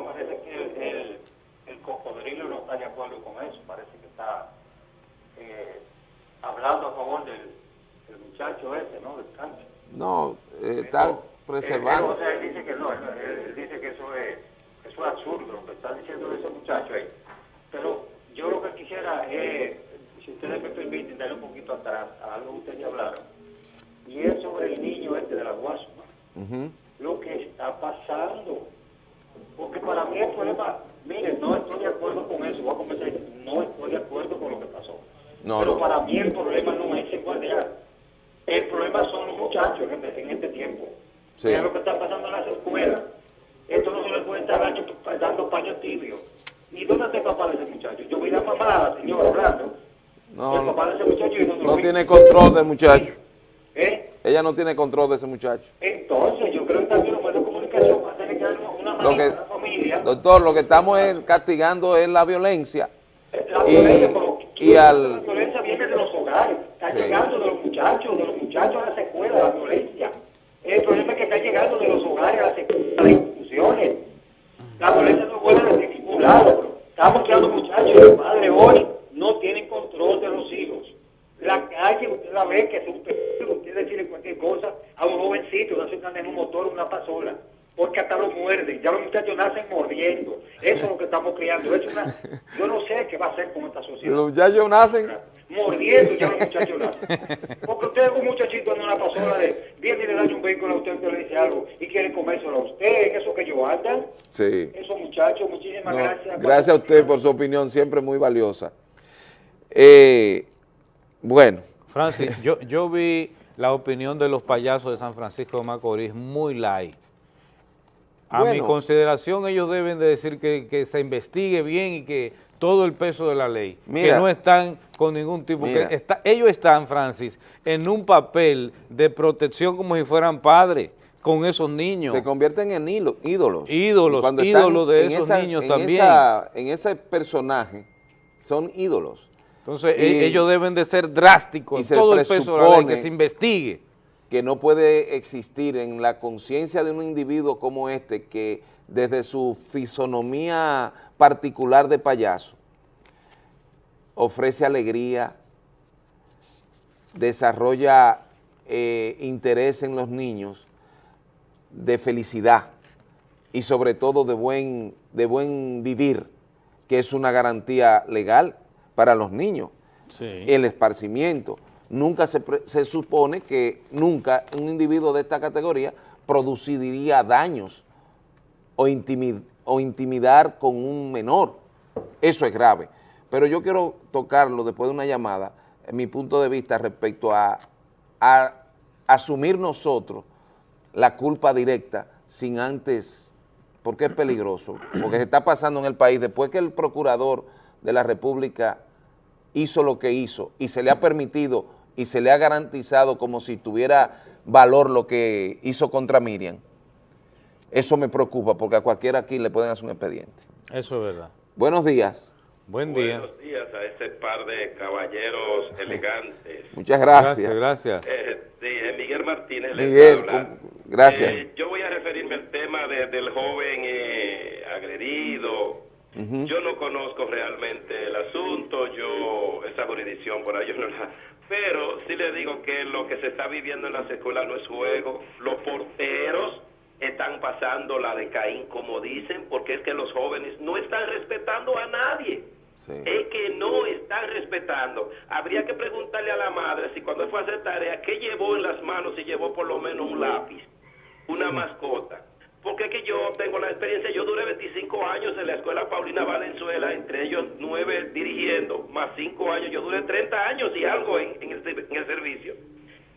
parece que el cocodrilo no está de acuerdo con eso. Parece que está eh, hablando a favor del, del muchacho ese, ¿no? Del cáncer. No, eh, está Él, preservando. o sea, él dice que no, él, él dice que eso es, eso es absurdo, lo que está diciendo ese muchacho ahí. Pero yo lo que quisiera es, si ustedes me permiten, darle un poquito atrás a algo que ustedes ya hablaron. Y es sobre el niño este de la guasma, lo que está pasando. Porque para mí el problema, miren, no, esto no de acuerdo con eso, voy a comenzar, no estoy de acuerdo con lo que pasó. No, Pero no. para mí el problema no es el guardián. El problema son los muchachos en este, en este tiempo. Sí. Mira lo que está pasando en las escuelas. Esto no se le puede estar dando, dando paño tibio. ¿Y dónde está el papá de ese muchacho? Yo vi la mamá, la señora hablando. No, el papá de ese muchacho y no, no tiene control del muchacho. ¿Eh? Ella no tiene control de ese muchacho. Entonces, yo creo que también los medios de comunicación Lo que, doctor, lo que estamos es castigando es la violencia. La Y, violencia, pero y la al... violencia viene de los hogares, está Sí. llegando de los muchachos, de los muchachos a las escuelas, la violencia. El problema es que está llegando de los hogares a las escuelas, a las instituciones. La violencia no vuelve de ningún lado. Estamos creando muchachos y los padres hoy no tienen control de los hijos. La calle, usted la ve que es un peligro, usted decirle cualquier cosa a un jovencito, se anda en un motor, una pasola, porque hasta lo muerden, ya los muchachos nacen mordiendo. Eso es lo que estamos criando. Es una, yo no sé qué va a hacer con esta sociedad Los muchachos nacen... mordiendo ya los muchachos nacen. Porque usted es un muchachito en una pasola de viene y le da un vehículo a usted, usted le dice algo y quiere comérselo a usted, eso que yo andan. Sí. Esos muchachos, muchísimas No, gracias. gracias a usted por su opinión, siempre muy valiosa. Eh, bueno. Francis, yo, yo vi la opinión de los payasos de San Francisco de Macorís muy light. A mi consideración, ellos deben de decir que, que se investigue bien y que todo el peso de la ley, Mira. que no están con ningún tipo, Mira. que está, ellos están, Francis, en un papel de protección como si fueran padres con esos niños. Se convierten en ídolos. Ídolos, cuando ídolos de esos niños en también. esa- en ese personaje son ídolos. Entonces, Y- e- ellos deben de ser drásticos y todo el peso de la ley, que se investigue. Que no puede existir en la conciencia de un individuo como este que desde su fisonomía particular de payaso ofrece alegría, desarrolla eh, interés en los niños, de felicidad y sobre todo de buen, de buen vivir, que es una garantía legal para los niños el esparcimiento. Nunca se, se supone que nunca un individuo de esta categoría produciría daños o intimidar con un menor. Eso es grave. Pero yo quiero tocarlo después de una llamada, en mi punto de vista respecto a, a asumir nosotros la culpa directa sin antes, porque es peligroso, porque se está pasando en el país, después que el procurador de la República hizo lo que hizo y se le ha permitido y se le ha garantizado como si tuviera valor lo que hizo contra Miriam, eso me preocupa porque a cualquiera aquí le pueden hacer un expediente. Eso es verdad. Buenos días. Buen día. Buenos días a ese par de caballeros elegantes. Muchas gracias. Gracias, gracias. Eh, sí, Miguel Martínez. Miguel, gracias. Eh, yo voy a referirme al tema de- del joven eh, agredido. Yo no conozco realmente el asunto, yo, esa jurisdicción por ahí yo no la... Pero sí le digo que lo que se está viviendo en las escuelas no es juego. Los porteros están pasando la de Caín, como dicen, porque es que los jóvenes no están respetando a nadie. Es que no están respetando. Habría que preguntarle a la madre si cuando fue a hacer tarea, ¿qué llevó en las manos? Si llevó por lo menos un lápiz, una mascota. Porque es que yo tengo la experiencia, yo duré 25 años en la escuela Paulina Valenzuela, entre ellos 9 dirigiendo, más 5 años, yo duré 30 años y algo en, en el, en el servicio.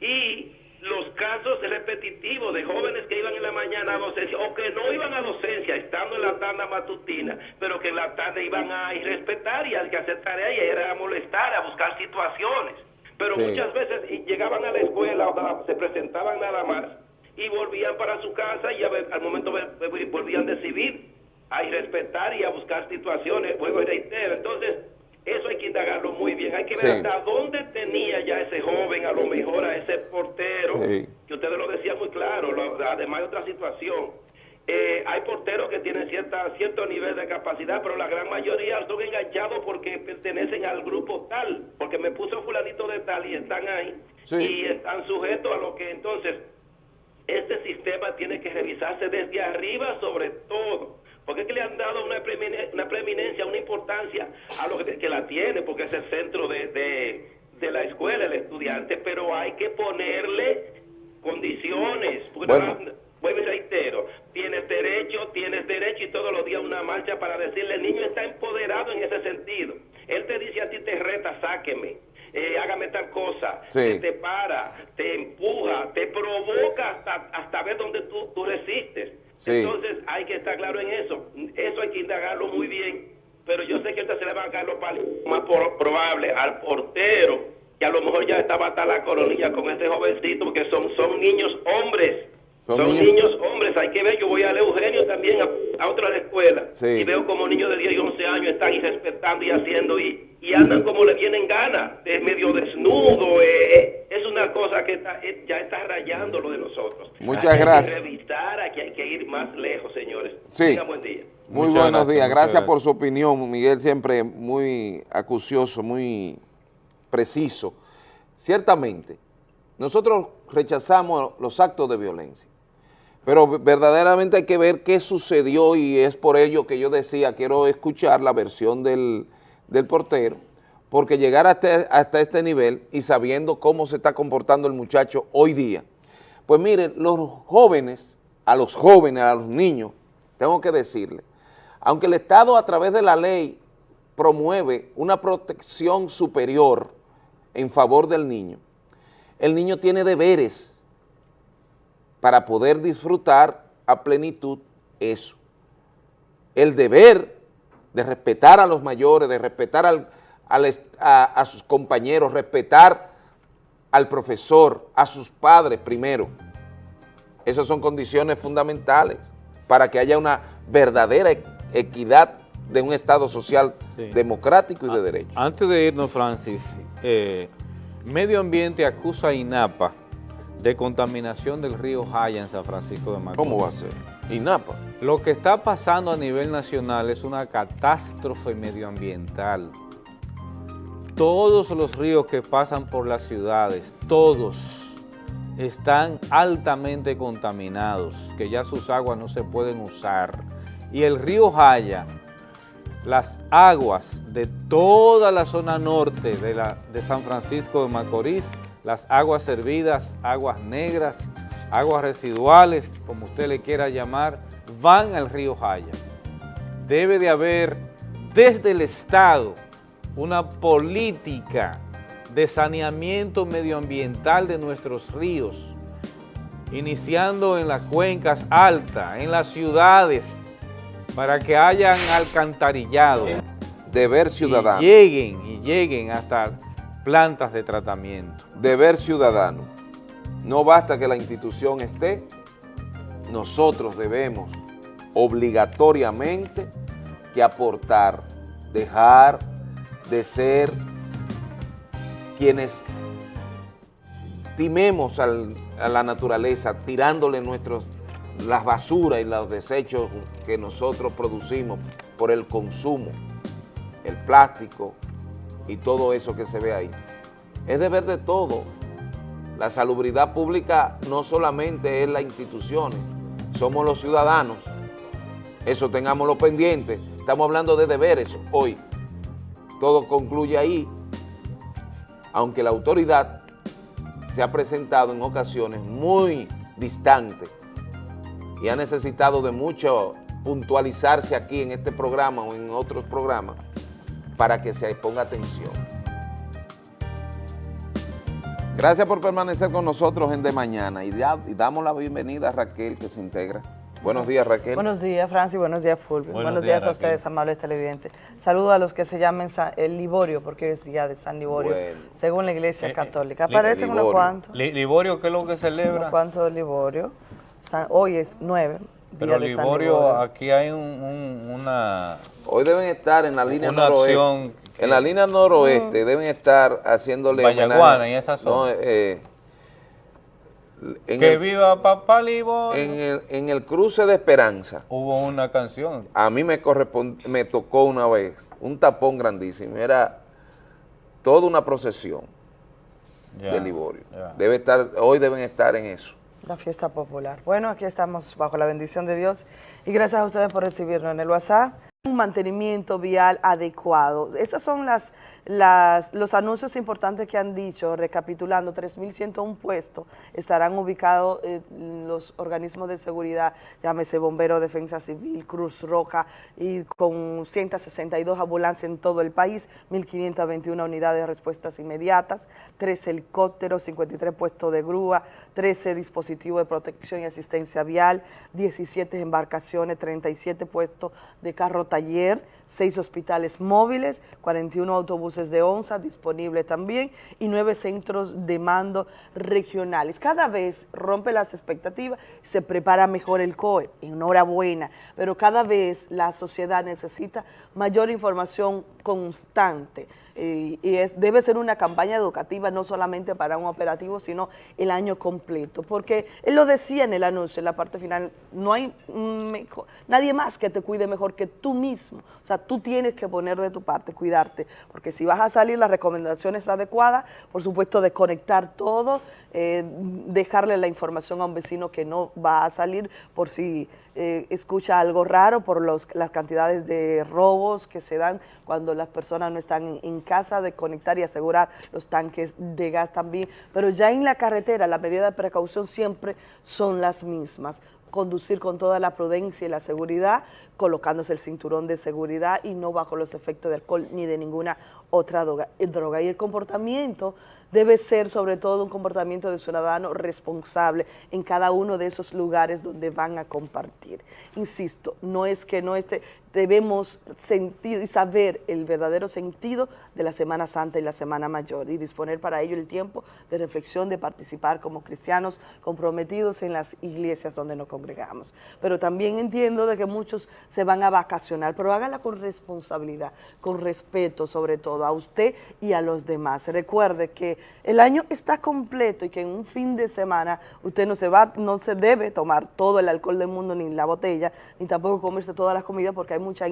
Y los casos repetitivos de jóvenes que iban en la mañana a docencia o que no iban a docencia estando en la tanda matutina, pero que en la tarde iban a irrespetar y a hacer tarea y era a molestar, a buscar situaciones. Pero Sí. muchas veces llegaban a la escuela, o se presentaban nada más y volvían para su casa y a al momento volvían de civil a irrespetar y a buscar situaciones, vuelvo y reitero. Entonces, eso hay que indagarlo muy bien. Hay que ver Sí. hasta dónde tenía ya ese joven, a lo mejor a ese portero, Sí. que ustedes lo decían muy claro, lo- además de otra situación. Eh, hay porteros que tienen cierta, cierto nivel de capacidad, pero la gran mayoría son enganchados porque pertenecen al grupo tal, porque me puso fulanito de tal y están ahí Sí. y están sujetos a lo que entonces este sistema tiene que revisarse desde arriba sobre todo, porque es que le han dado una, preemine- una preeminencia, una importancia a lo que, que la tiene, porque es el centro de, de, de la escuela, el estudiante, pero hay que ponerle condiciones, Bueno. vuelvo y reitero, tienes derecho, tienes derecho y todos los días una marcha para decirle, el niño está empoderado en ese sentido. Él te dice a ti, te reta, sáqueme, eh, hágame tal cosa, Sí. te, te para, te empuja, te provoca hasta, hasta ver dónde tú, tú resistes. Sí. Entonces hay que estar claro en eso. Eso hay que indagarlo muy bien. Pero yo sé que ahorita se le van a caer los palos más por- probable al portero, que a lo mejor ya estaba hasta la coronilla con este jovencito, porque son, son niños hombres. Son Son, niños- niños hombres, hay que ver, yo voy a Eugenio también a, a otra escuela Sí. y veo como niños de 10 y 11 años están irrespetando y haciendo y, y andan como le vienen ganas, es medio desnudo, eh, eh, es una cosa que está, eh, ya está rayando lo de nosotros. Muchas Hay que gracias. revisar, aquí hay que ir más lejos, señores. Sí. Tengan buen día. Muy Muchas buenos gracias, días. gracias. por su opinión, Miguel, siempre muy acucioso, muy preciso. Ciertamente, nosotros rechazamos los actos de violencia, pero verdaderamente hay que ver qué sucedió y es por ello que yo decía, quiero escuchar la versión del, del portero, porque llegar hasta, hasta este nivel y sabiendo cómo se está comportando el muchacho hoy día, pues miren, los jóvenes, a los jóvenes, a los niños, tengo que decirle, aunque el Estado a través de la ley promueve una protección superior en favor del niño, el niño tiene deberes para poder disfrutar a plenitud eso. El deber de respetar a los mayores, de respetar al- al est- a, a sus compañeros, respetar al profesor, a sus padres primero. Esas son condiciones fundamentales para que haya una verdadera e- equidad de un Estado social Sí. democrático y de derecho. Antes de irnos, Francis, eh, Medio Ambiente acusa a INAPA de contaminación del río Jaya en San Francisco de Macorís. ¿Cómo va a ser? INAPA. Lo que está pasando a nivel nacional es una catástrofe medioambiental. Todos los ríos que pasan por las ciudades, todos, están altamente contaminados, que ya sus aguas no se pueden usar. Y el río Jaya, las aguas de toda la zona norte de, la, de San Francisco de Macorís, las aguas servidas, aguas negras, aguas residuales, como usted le quiera llamar, van al río Jaya. Debe de haber desde el Estado una política de saneamiento medioambiental de nuestros ríos, iniciando en las cuencas altas, en las ciudades, para que hayan alcantarillado. Deber ciudadano. Y lleguen, y lleguen hasta plantas de tratamiento. Deber ciudadano. No basta que la institución esté, nosotros debemos obligatoriamente que aportar, dejar de ser quienes timemos a la naturaleza, tirándole nuestros, las basuras y los desechos que nosotros producimos por el consumo, el plástico y todo eso que se ve ahí. Es deber de todo. La salubridad pública no solamente es las instituciones, somos los ciudadanos. Eso tengámoslo pendiente. Estamos hablando de deberes hoy. Todo concluye ahí, aunque la autoridad se ha presentado en ocasiones muy distante y ha necesitado de mucho puntualizarse aquí en este programa o en otros programas para que se ponga atención. Gracias por permanecer con nosotros en De Mañana y, ya- y damos la bienvenida a Raquel que se integra. Buenos días Raquel. Buenos días, Francis. Buenos días, Fulvio. Buenos Buenos, días, días, a ustedes, amables televidentes. Saludo a los que se llamen el Liborio, porque es día de San Liborio, Bueno. según la Eh, Iglesia Católica. Aparecen unos cuantos. Li- Liborio, ¿qué es lo que celebra? Unos cuantos de Liborio. San- hoy es nueve, día Pero Liborio, aquí hay un- un- una... Hoy deben estar en la línea Una noroeste. acción que- En la línea noroeste deben estar haciéndole Vallaguana, en esa No, zona. eh, en que el- viva Papá Liborio. En el, en el cruce de Esperanza. Hubo una canción. A mí me correspond- me tocó una vez un tapón grandísimo. Era toda una procesión Ya, de Liborio. ya. Debe estar, hoy deben estar en eso. La fiesta popular. Bueno, aquí estamos bajo la bendición de Dios y gracias a ustedes por recibirnos en el WhatsApp. un mantenimiento vial adecuado. Esos son las, las, los anuncios importantes que han dicho, recapitulando, 3.101 puestos estarán ubicados en los organismos de seguridad, llámese Bombero, Defensa Civil, Cruz Roja, y con 162 ambulancias en todo el país, 1.521 unidades de respuestas inmediatas, 13 helicópteros, 53 puestos de grúa, 13 dispositivos de protección y asistencia vial, 17 embarcaciones, 37 puestos de carro taller, 6 hospitales móviles, 41 autobuses de ONSA disponibles también y 9 centros de mando regionales. Cada vez rompe las expectativas, se prepara mejor el COE, enhorabuena, pero cada vez la sociedad necesita mayor información constante y, es, debe ser una campaña educativa no solamente para un operativo, sino el año completo, porque él lo decía en el anuncio, en la parte final, no hay nadie más que te cuide mejor que tú mismo, o sea, tú tienes que poner de tu parte, cuidarte, porque si vas a salir las recomendaciones adecuadas, por supuesto desconectar todo, eh, dejarle la información a un vecino que no va a salir por si eh, escucha algo raro, por los, las cantidades de robos que se dan cuando las personas no están en, casa, de conectar y asegurar los tanques de gas también, pero ya en la carretera las medidas de precaución siempre son las mismas conducir con toda la prudencia y la seguridad, colocándose el cinturón de seguridad y no bajo los efectos de alcohol ni de ninguna otra droga. droga. Y el comportamiento debe ser sobre todo un comportamiento de ciudadano responsable en cada uno de esos lugares donde van a compartir. Insisto, no es que no esté, debemos sentir y saber el verdadero sentido de la Semana Santa y la Semana Mayor y disponer para ello el tiempo de reflexión, de participar como cristianos comprometidos en las iglesias donde nos congregamos. Pero también entiendo de que muchos se van a vacacionar, pero hágala con responsabilidad, con respeto sobre todo a usted y a los demás. Recuerde que el año está completo y que en un fin de semana usted no se va, no se debe tomar todo el alcohol del mundo ni la botella, ni tampoco comerse todas las comidas porque hay mucha,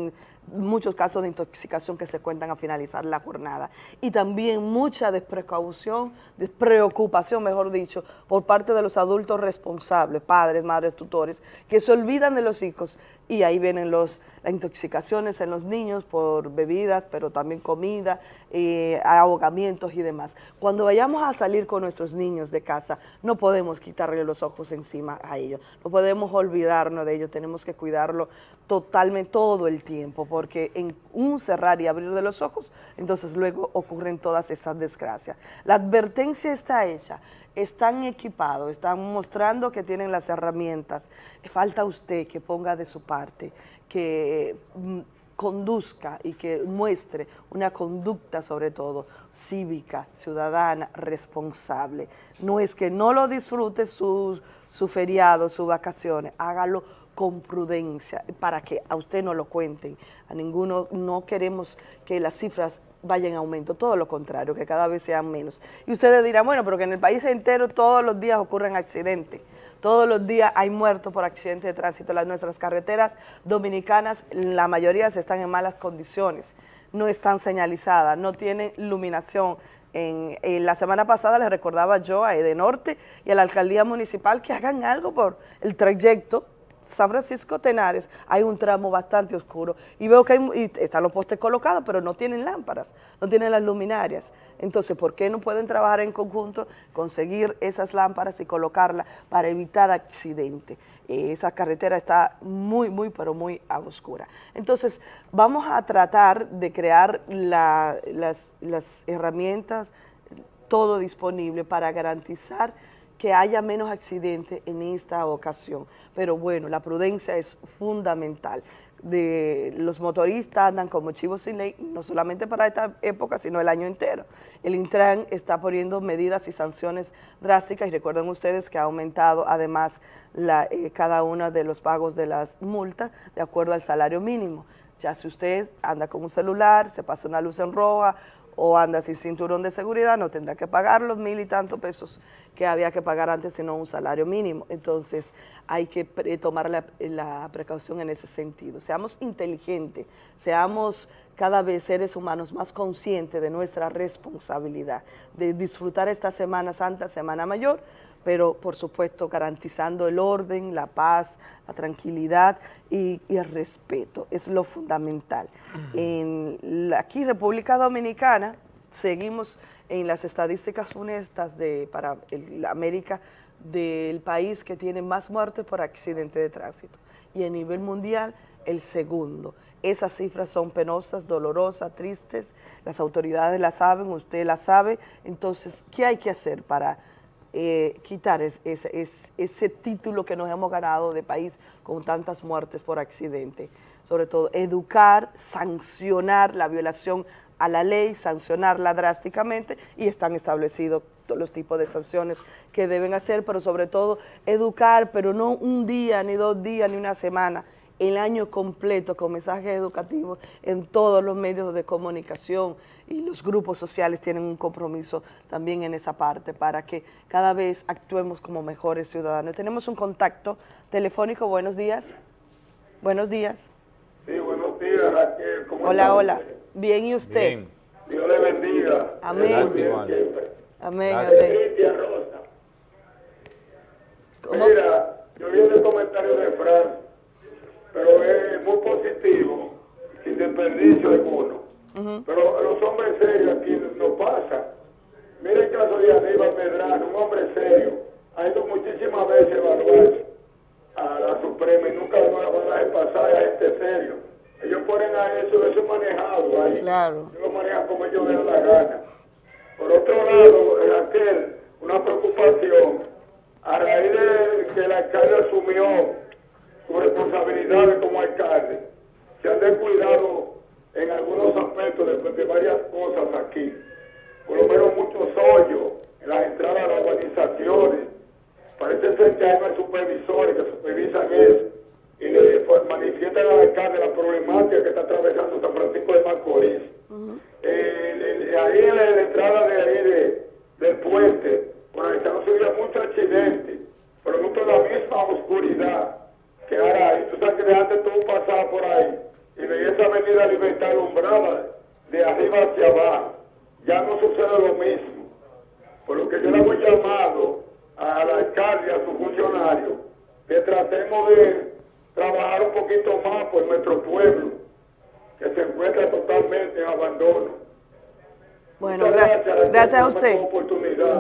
muchos casos de intoxicación que se cuentan a finalizar la jornada. Y también mucha desprecaución, despreocupación, mejor dicho, por parte de los adultos responsables, padres, madres, tutores, que se olvidan de los hijos y ahí vienen las intoxicaciones en los niños por bebidas, pero también comida, eh, ahogamientos y demás. Cuando vayamos a salir con nuestros niños de casa, no podemos quitarle los ojos encima a ellos, no podemos olvidarnos de ellos, tenemos que cuidarlo totalmente todo el tiempo, porque en un cerrar y abrir de los ojos, entonces luego ocurren todas esas desgracias. La advertencia está hecha, están equipados, están mostrando que tienen las herramientas. Falta usted que ponga de su parte, que mm, conduzca y que muestre una conducta sobre todo cívica, ciudadana, responsable. No es que no lo disfrute su, su feriado, sus vacaciones, hágalo con prudencia, para que a usted no lo cuenten, a ninguno, no queremos que las cifras vayan en aumento, todo lo contrario, que cada vez sean menos. Y ustedes dirán, bueno, pero que en el país entero todos los días ocurren accidentes, todos los días hay muertos por accidentes de tránsito, las nuestras carreteras dominicanas, la mayoría se están en malas condiciones, no están señalizadas, no tienen iluminación, en, en, la semana pasada les recordaba yo a Edenorte y a la alcaldía municipal que hagan algo por el trayecto San Francisco Tenares hay un tramo bastante oscuro y veo que hay, están los postes colocados, pero no tienen lámparas, no tienen las luminarias. Entonces, ¿por qué no pueden trabajar en conjunto, conseguir esas lámparas y colocarlas para evitar accidentes? Eh, esa carretera está muy, muy, pero muy a oscura. Entonces, vamos a tratar de crear la, las, las herramientas, todo disponible para garantizar que haya menos accidentes en esta ocasión. Pero bueno, la prudencia es fundamental. De, los motoristas andan como chivos sin ley, no solamente para esta época, sino el año entero. El Intran está poniendo medidas y sanciones drásticas y recuerden ustedes que ha aumentado además eh, cada uno de los pagos de las multas de acuerdo al salario mínimo. Ya si usted anda con un celular, se pasa una luz en roja o anda sin cinturón de seguridad, no tendrá que pagar los mil y tantos pesos que había que pagar antes, sino un salario mínimo. Entonces, hay que tomar la, la precaución en ese sentido. Seamos inteligentes, seamos cada vez seres humanos más conscientes de nuestra responsabilidad, de disfrutar esta Semana Santa, Semana Mayor, pero por supuesto garantizando el orden, la paz, la tranquilidad y, y el respeto, es lo fundamental. En la- aquí República Dominicana seguimos en las estadísticas funestas de, para el- América del país que tiene más muertes por accidente de tránsito. Y a nivel mundial el segundo. Esas cifras son penosas, dolorosas, tristes, las autoridades las saben, usted las sabe, entonces, ¿qué hay que hacer para eh, quitar es- es- es- ese título que nos hemos ganado de país con tantas muertes por accidente? Sobre todo, educar, sancionar la violación a la ley, sancionarla drásticamente y están establecidos los tipos de sanciones que deben hacer, pero sobre todo educar, pero no un día, ni dos días, ni una semana, el año completo con mensajes educativos en todos los medios de comunicación y los grupos sociales tienen un compromiso también en esa parte para que cada vez actuemos como mejores ciudadanos. Tenemos un contacto telefónico, buenos días. Buenos días. Sí, buenos días, Raquel. ¿Cómo Hola, está hola. Bien, ¿y usted? Bien. Dios le bendiga. Amén. Gracias, siempre. Amén, Gracias. amén. Mira, yo vi el comentario de Fran, pero es muy positivo, sin desperdicio alguno. Pero los hombres serios aquí no pasa. Mira el caso de Aníbal Medrano, un hombre serio. Ha ido muchísimas veces a evaluar a la Suprema y nunca lo van a dejar pasar a este serio. Ellos ponen a eso, eso es manejado ahí. Claro. Ellos lo manejan como ellos da la gana. Por otro lado, Raquel, una preocupación, a raíz de que el alcalde asumió sus responsabilidades como alcalde, se han descuidado en algunos aspectos de, de varias cosas aquí. Por lo menos muchos hoyos en las entradas a las urbanizaciones. Parece ser que hay unos supervisores que supervisan eso y le pues, manifiestan al alcalde la problemática que está atravesando San Francisco de Macorís. Eh, eh, ahí en la, en la entrada de ahí de, del puente, por ahí están subiendo muchos accidentes, producto de la misma oscuridad que ahora ahí. Tú sabes que de antes tú pasabas por ahí y veías esa avenida Libertad alumbrada de arriba hacia abajo. Ya no sucede lo mismo. Por lo que yo le hago llamado al alcalde a sus funcionarios que tratemos de trabajar un poquito más por nuestro pueblo, que se encuentra totalmente en abandono. Bueno, gracias, a usted.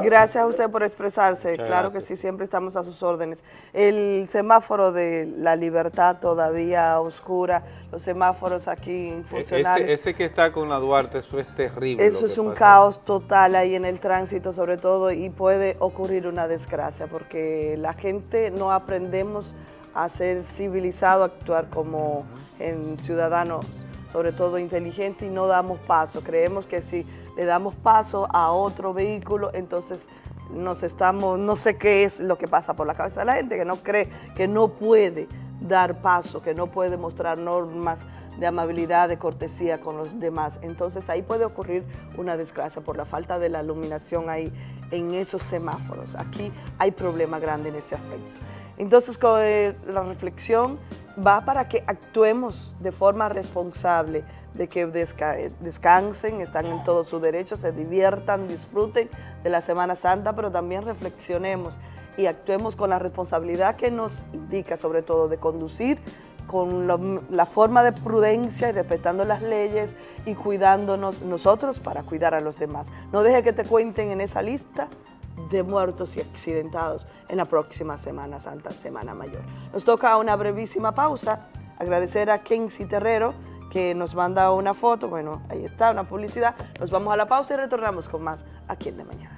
Gracias a usted por expresarse. Muchas claro gracias. que sí, siempre estamos a sus órdenes. El semáforo de la libertad todavía oscura, los semáforos aquí E- funcionales. Ese, ese que está con la Duarte, eso es terrible. Eso es un pasa. caos total ahí en el tránsito sobre todo y puede ocurrir una desgracia porque la gente no aprendemos a ser civilizado, a actuar como en ciudadanos sobre todo inteligentes y no damos paso. Creemos que si le damos paso a otro vehículo, entonces nos estamos, no sé qué es lo que pasa por la cabeza de la gente, que no cree que no puede dar paso, que no puede mostrar normas de amabilidad, de cortesía con los demás. Entonces ahí puede ocurrir una desgracia por la falta de la iluminación ahí en esos semáforos. Aquí hay problema grande en ese aspecto. Entonces co- eh, la reflexión va para que actuemos de forma responsable, de que desca- descansen, están en todo su derecho, se diviertan, disfruten de la Semana Santa, pero también reflexionemos y actuemos con la responsabilidad que nos indica, sobre todo de conducir con la forma de prudencia y respetando las leyes y cuidándonos nosotros para cuidar a los demás. No deje que te cuenten en esa lista de muertos y accidentados en la próxima Semana Santa, Semana Mayor. Nos toca una brevísima pausa, agradecer a Kenzie Terrero que nos manda una foto, bueno, ahí está, una publicidad. Nos vamos a la pausa y retornamos con más aquí en De Mañana.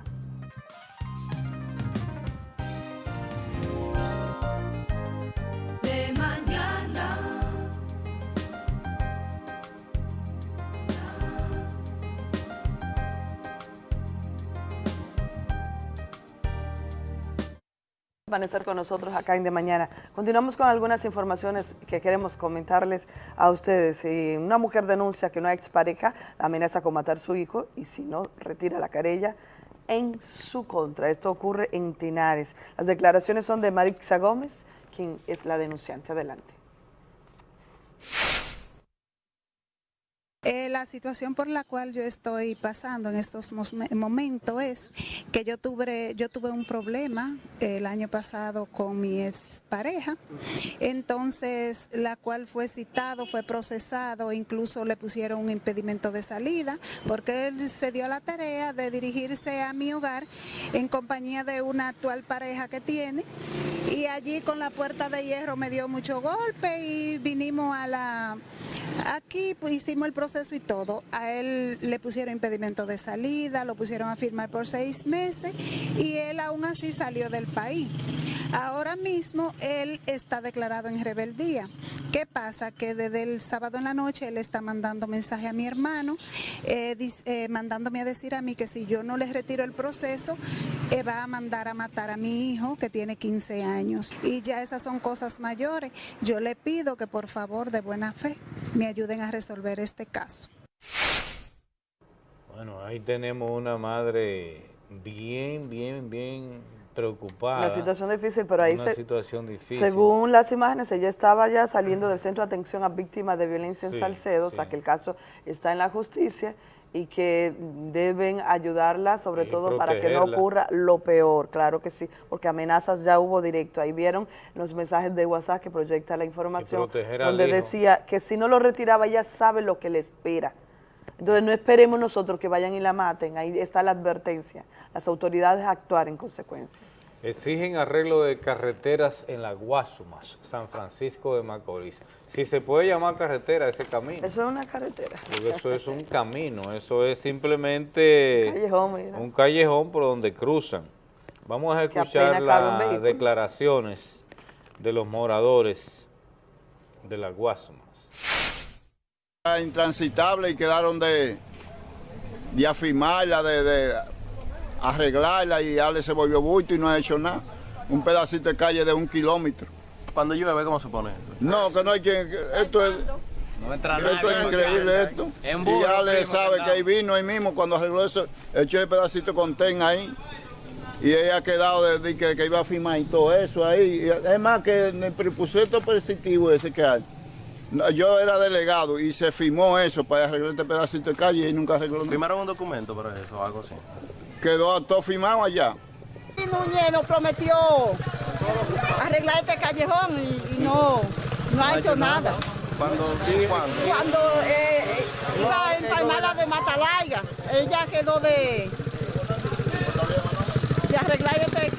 Permanecer con nosotros acá en De Mañana. Continuamos con algunas informaciones que queremos comentarles a ustedes. Si una mujer denuncia que una expareja amenaza con matar a su hijo y si no, retira la querella en su contra. Esto ocurre en Tinares. Las declaraciones son de Marixa Gómez, quien es la denunciante. Adelante. El la situación por la cual yo estoy pasando en estos momentos es que yo tuve, yo tuve un problema el año pasado con mi expareja, entonces la cual fue citado, fue procesado, incluso le pusieron un impedimento de salida, porque él se dio la tarea de dirigirse a mi hogar en compañía de una actual pareja que tiene, y allí con la puerta de hierro me dio mucho golpe y vinimos a la... Aquí pues, hicimos el proceso y todo. A él le pusieron impedimento de salida, lo pusieron a firmar por seis meses y él aún así salió del país. Ahora mismo él está declarado en rebeldía. ¿Qué pasa? Que desde el sábado en la noche él está mandando mensaje a mi hermano, eh, eh, mandándome a decir a mí que si yo no les retiro el proceso, eh, va a mandar a matar a mi hijo que tiene 15 años. Y ya esas son cosas mayores. Yo le pido que por favor, de buena fe, me ayuden a resolver este caso. Bueno, ahí tenemos una madre bien, bien, bien preocupada. Una situación difícil, pero ahí Una se- situación difícil. Según las imágenes, ella estaba ya saliendo del Centro de Atención a Víctimas de Violencia en Sí, Salcedo, o sea que el caso está en la justicia y que deben ayudarla, sobre todo para que no ocurra lo peor, claro que sí, porque amenazas ya hubo directo. Ahí vieron los mensajes de WhatsApp que proyecta la información, donde hijo. decía que si no lo retiraba, ella sabe lo que le espera. Entonces no esperemos nosotros que vayan y la maten, ahí está la advertencia. Las autoridades actuar en consecuencia. Exigen arreglo de carreteras en la Guasumas, San Francisco de Macorís. Si se puede llamar carretera ese camino. Eso es una carretera. Porque eso es un camino, eso es simplemente Callejón, mira. un callejón por donde cruzan. Vamos a escuchar las declaraciones de los moradores de la Guasumas. intransitable y quedaron de, de afirmarla, de, de arreglarla y Ale se volvió bulto y no ha hecho nada. Un pedacito de calle de un kilómetro. Cuando llueve, ¿cómo se pone? No, que no hay quien... Esto es, No entra esto es increíble esto. En Y ya le primo, sabe que ahí vino ahí mismo cuando arregló eso, echó el pedacito con ten ahí. Y ella ha quedado de, de que, que iba a firmar y todo eso ahí. Y es más que en el presupuesto positivo ese que hay. Yo era delegado y se firmó eso para arreglar este pedacito de calle y nunca arregló nada. ¿Firmaron un documento para eso o algo así? Quedó todo firmado allá. Núñez nos prometió arreglar este callejón y, y no, no ha hecho nada. ¿Cuándo? ¿Cuándo? Cuando eh, iba a empalmar de Matalaiga, ella quedó de, de arreglar este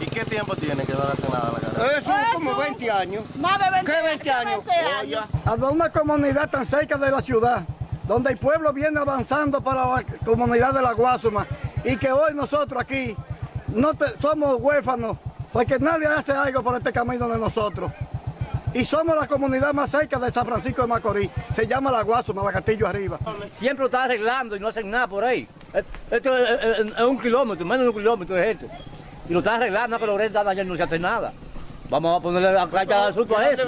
¿Y qué tiempo tiene que no hace nada a la carretera? Eso es como 20 años. Más de 20, ¿Qué 20 años? 20 años. a una comunidad tan cerca de la ciudad, donde el pueblo viene avanzando para la comunidad de la Guasuma y que hoy nosotros aquí no te- somos huérfanos porque nadie hace algo por este camino de nosotros. Y somos la comunidad más cerca de San Francisco de Macorís. Se llama la Guasuma, la Castillo Arriba. Siempre lo está arreglando y no hacen nada por ahí. Esto es, es- es un kilómetro, menos de un kilómetro es esto. Y lo está arreglando, están allá y no se hace nada. Vamos a ponerle la cacha de asunto a eso.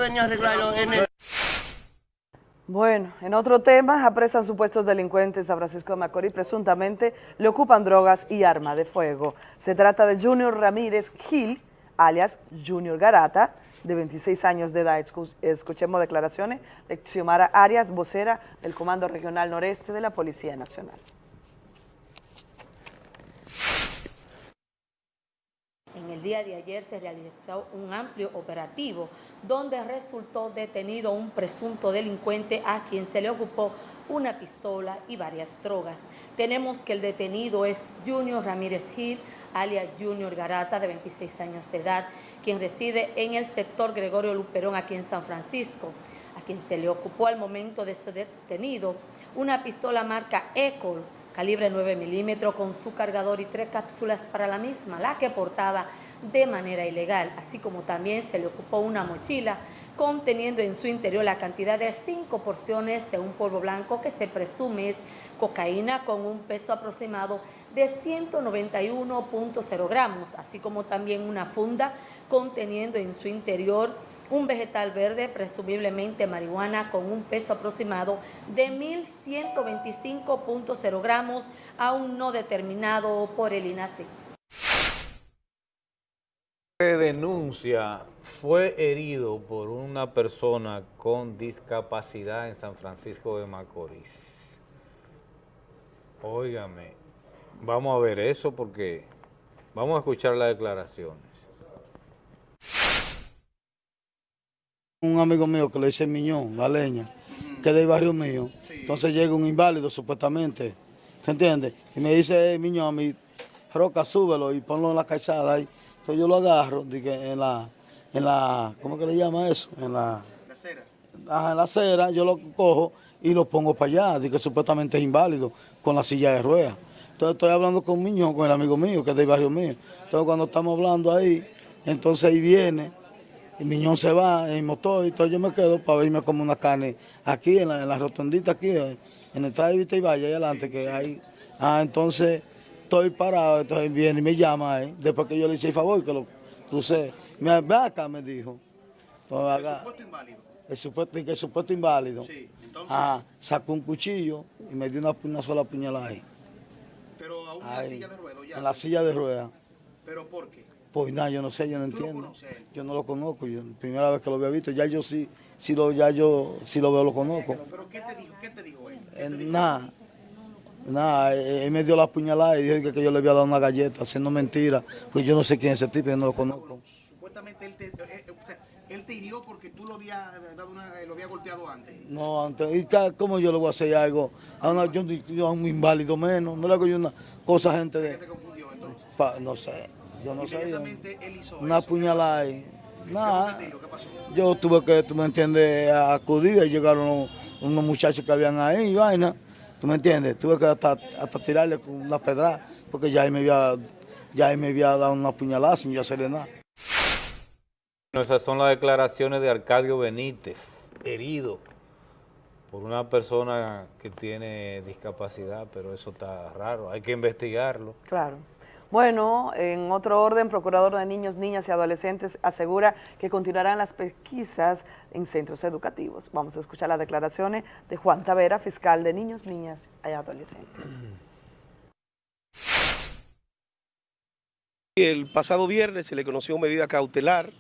Bueno, en otro tema, apresan supuestos delincuentes en San Francisco de Macorís, presuntamente le ocupan drogas y arma de fuego. Se trata de Junior Ramírez Gil, alias Junior Garata, de 26 años de edad. Escu- Escuchemos declaraciones de Xiomara Arias, vocera del Comando Regional Noreste de la Policía Nacional. En el día de ayer se realizó un amplio operativo donde resultó detenido un presunto delincuente a quien se le ocupó una pistola y varias drogas. Tenemos que el detenido es Junior Ramírez Gil, alias Junior Garata, de 26 años de edad, quien reside en el sector Gregorio Luperón, aquí en San Francisco, a quien se le ocupó al momento de ser detenido una pistola marca Ecol, calibre 9 milímetros con su cargador y tres cápsulas para la misma, la que portaba de manera ilegal, así como también se le ocupó una mochila conteniendo en su interior la cantidad de cinco porciones de un polvo blanco que se presume es cocaína con un peso aproximado de 191.0 gramos, así como también una funda conteniendo en su interior un vegetal verde, presumiblemente marihuana, con un peso aproximado de 1.125.0 gramos, aún no determinado por el INACI. Se denuncia fue herido por una persona con discapacidad en San Francisco de Macorís. Óigame, vamos a ver eso porque vamos a escuchar las declaraciones. Un amigo mío que le dice Miñón, la leña, que es del barrio mío. Entonces llega un inválido supuestamente, ¿te entiendes? Y me dice, Miñón, a mi roca, súbelo y ponlo en la calzada ahí. Entonces yo lo agarro, dije, en la, en la, ¿cómo que le llama eso? En la... La acera. Ajá, en la acera, yo lo cojo y lo pongo para allá, dije que supuestamente es inválido, con la silla de ruedas. Entonces estoy hablando con Miñón, con el amigo mío, que es del barrio mío. Entonces cuando estamos hablando ahí, entonces ahí viene, y Miñón se va en motor, y entonces yo me quedo para verme como una carne aquí, en la, en la rotondita aquí, en el traje y vaya ahí adelante, que hay... Ah, entonces estoy parado, entonces viene y me llama ahí, después que yo le hice el favor, que lo crucé. Me ve acá, me dijo. Entonces, ¿El supuesto inválido? El supuesto, el supuesto inválido. Sí, entonces... Ah, sacó un cuchillo y me dio una, una sola puñalada ahí. Pero aún en la silla de ruedas ya. En la silla de ruedas. ¿Pero por qué? Pues nada, yo no sé, yo no ¿Tú lo entiendo. Yo no lo conozco, yo primera vez que lo había visto, ya yo sí, sí lo, ya yo sí lo veo, lo conozco. ¿Pero qué te dijo? ¿Qué te dijo él? Eh, Nada, nada, eh, él me dio la puñalada y dijo que, que yo le había dado una galleta, haciendo mentira, pues yo no sé quién es ese tipo, yo no lo conozco. Supuestamente él te, eh, o sea, él te hirió porque tú lo había dado una, lo había golpeado antes. No, antes, ¿y cómo yo le voy a hacer algo? A una, yo, yo a un inválido menos, no le hago yo una cosa gente de... Pa- no sé, yo no él hizo una eso. puñalada ahí. Nada, yo tuve que, tú me entiendes, acudir y llegaron unos, unos muchachos que habían ahí y vaina, tú me entiendes, tuve que hasta, hasta tirarle con una pedra porque ya él me había, ya él me había dado una puñalada sin yo hacerle nada. Bueno, Esas son las declaraciones de Arcadio Benítez, herido por una persona que tiene discapacidad, pero eso está raro, hay que investigarlo. Claro. Bueno, en otro orden, Procurador de Niños, Niñas y Adolescentes asegura que continuarán las pesquisas en centros educativos. Vamos a escuchar las declaraciones de Juan Tavera, fiscal de Niños, Niñas y Adolescentes. El pasado viernes se le conoció medida cautelar,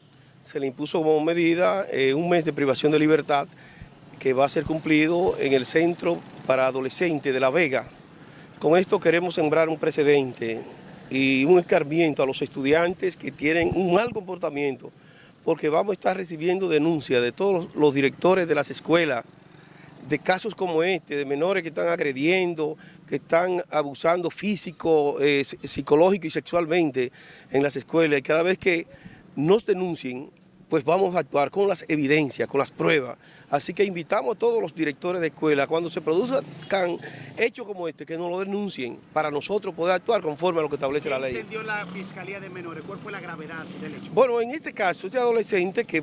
se le impuso como medida eh, un mes de privación de libertad que va a ser cumplido en el Centro para Adolescentes de La Vega. Con esto queremos sembrar un precedente y un escarmiento a los estudiantes que tienen un mal comportamiento, porque vamos a estar recibiendo denuncias de todos los- directores de las escuelas, de casos como este, de menores que están agrediendo, que están abusando físico, eh, psi- psicológico y sexualmente en las escuelas. Y cada vez que nos denuncien, pues vamos a actuar con las evidencias, con las pruebas. Así que invitamos a todos los directores de escuela, cuando se produzcan hechos como este, que nos lo denuncien, para nosotros poder actuar conforme a lo que establece la ¿Qué ley. entendió la Fiscalía de Menores? ¿Cuál fue la gravedad del hecho? Bueno, en este caso, este adolescente que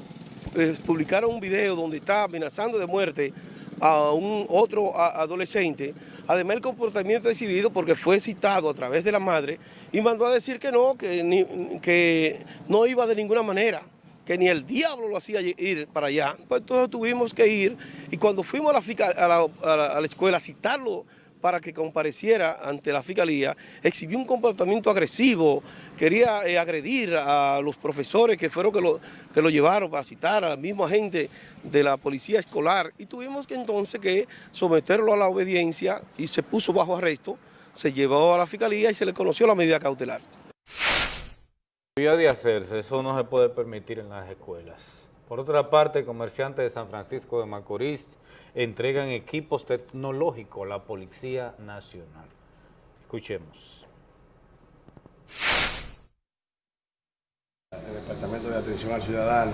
eh, publicaron un video donde está amenazando de muerte a un otro adolescente, además el comportamiento exhibido porque fue citado a través de la madre y mandó a decir que no, que, ni- que no iba de ninguna manera, que ni el diablo lo hacía ir para allá. Pues entonces tuvimos que ir y cuando fuimos a la escuela a citarlo para que compareciera ante la fiscalía, exhibió un comportamiento agresivo, quería eh, agredir a los profesores que fueron que lo, que lo llevaron para citar al mismo agente de la policía escolar y tuvimos que entonces que someterlo a la obediencia y se puso bajo arresto, se llevó a la fiscalía y se le conoció la medida cautelar. De hacerse, eso no se puede permitir en las escuelas. Por otra parte, comerciantes de San Francisco de Macorís entregan equipos tecnológicos a la Policía Nacional. Escuchemos. el Departamento de Atención al Ciudadano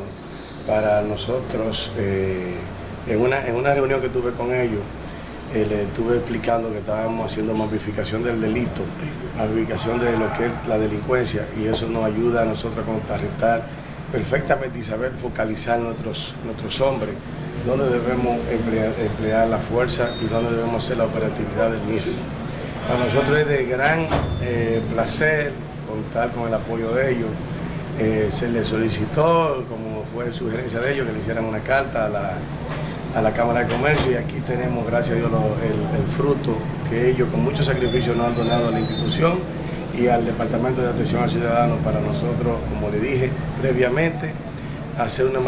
para nosotros, eh, en, una, en una reunión que tuve con ellos, eh, le estuve explicando que estábamos haciendo mapificación del delito, mapificación de lo que es la delincuencia y eso nos ayuda a nosotros a contrarrestar perfectamente y saber focalizar nuestros, nuestros hombres, dónde debemos emplear, la fuerza y dónde debemos hacer la operatividad del mismo. Para nosotros es de gran eh, placer contar con el apoyo de ellos. Eh, se les solicitó, como fue sugerencia de ellos, que le hicieran una carta a la, a la Cámara de Comercio y aquí tenemos, gracias a Dios, el, fruto que ellos con mucho sacrificio nos han donado a la institución y al Departamento de Atención al Ciudadano para nosotros, como le dije previamente, hacer una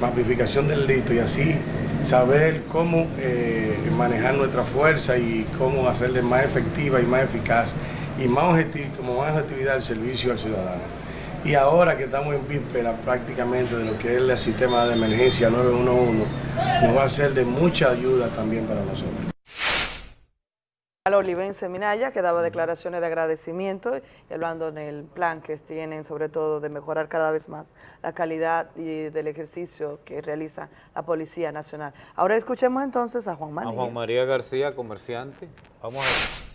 mapificación del delito y así saber cómo eh, manejar nuestra fuerza y cómo hacerle más efectiva y más eficaz y más objetivo, como más actividad el servicio al ciudadano. Y ahora que estamos en víspera prácticamente de lo que es el sistema de emergencia 911, nos va a ser de mucha ayuda también para nosotros. Olivense Minaya, que daba declaraciones de agradecimiento y hablando en el plan que tienen sobre todo de mejorar cada vez más la calidad y del ejercicio que realiza la Policía Nacional. Ahora escuchemos entonces a Juan María. A Juan María García, comerciante. Vamos a ver.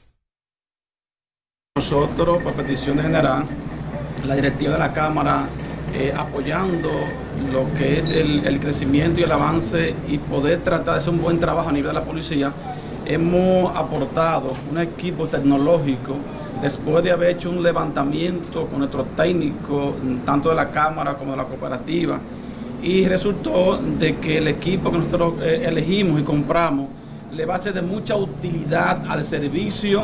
Nosotros, por petición de general, la directiva de la Cámara, eh, apoyando lo que es el, crecimiento y el avance y poder tratar de hacer un buen trabajo a nivel de la policía, hemos aportado un equipo tecnológico después de haber hecho un levantamiento con nuestros técnicos, tanto de la Cámara como de la cooperativa, y resultó de que el equipo que nosotros eh, elegimos y compramos le va a ser de mucha utilidad al servicio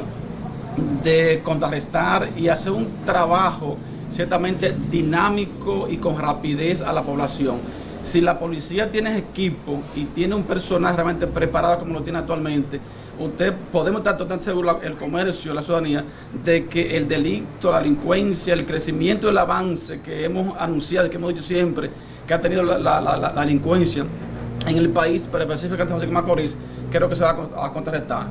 de contrarrestar y hacer un trabajo ciertamente dinámico y con rapidez a la población. Si la policía tiene equipo y tiene un personal realmente preparado como lo tiene actualmente, usted podemos estar totalmente seguros, el comercio, la ciudadanía, de que el delito, la delincuencia, el crecimiento, el avance que hemos anunciado, que hemos dicho siempre, que ha tenido la, la, la, delincuencia en el país, pero específicamente en José Macorís, creo que se va a, a contrarrestar.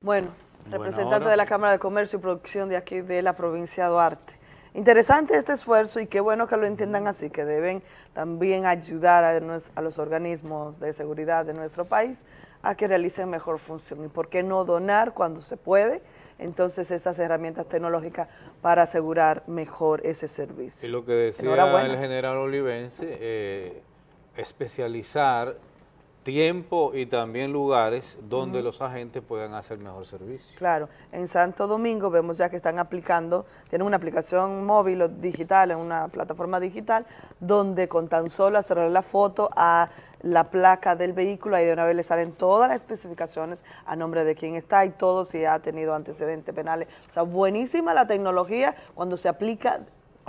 Bueno, representante de la Cámara de Comercio y Producción de aquí de la provincia de Duarte. Interesante este esfuerzo y qué bueno que lo entiendan así, que deben también ayudar a, a, los organismos de seguridad de nuestro país a que realicen mejor función. ¿Y por qué no donar cuando se puede? Entonces, estas herramientas tecnológicas para asegurar mejor ese servicio. Y lo que decía el general Olivense, eh, especializar tiempo y también lugares donde uh -huh. los agentes puedan hacer mejor servicio. Claro, en Santo Domingo vemos ya que están aplicando, tienen una aplicación móvil o digital, en una plataforma digital, donde con tan solo hacerle la foto a la placa del vehículo, ahí de una vez le salen todas las especificaciones a nombre de quién está y todo si ha tenido antecedentes penales. O sea, buenísima la tecnología cuando se aplica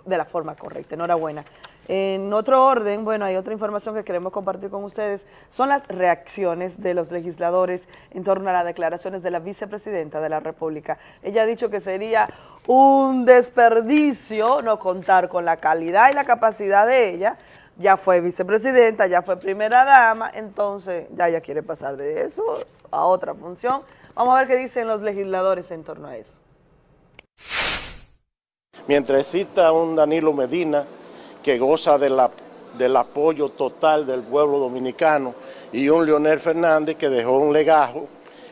de la forma correcta. Enhorabuena. En otro orden, bueno, hay otra información que queremos compartir con ustedes, son las reacciones de los legisladores en torno a las declaraciones de la vicepresidenta de la República. Ella ha dicho que sería un desperdicio no contar con la calidad y la capacidad de ella, ya fue vicepresidenta, ya fue primera dama, entonces ya ella quiere pasar de eso a otra función. Vamos a ver qué dicen los legisladores en torno a eso. Mientras exista un Danilo Medina que goza del apoyo total del pueblo dominicano y un Leonel Fernández que dejó un legajo,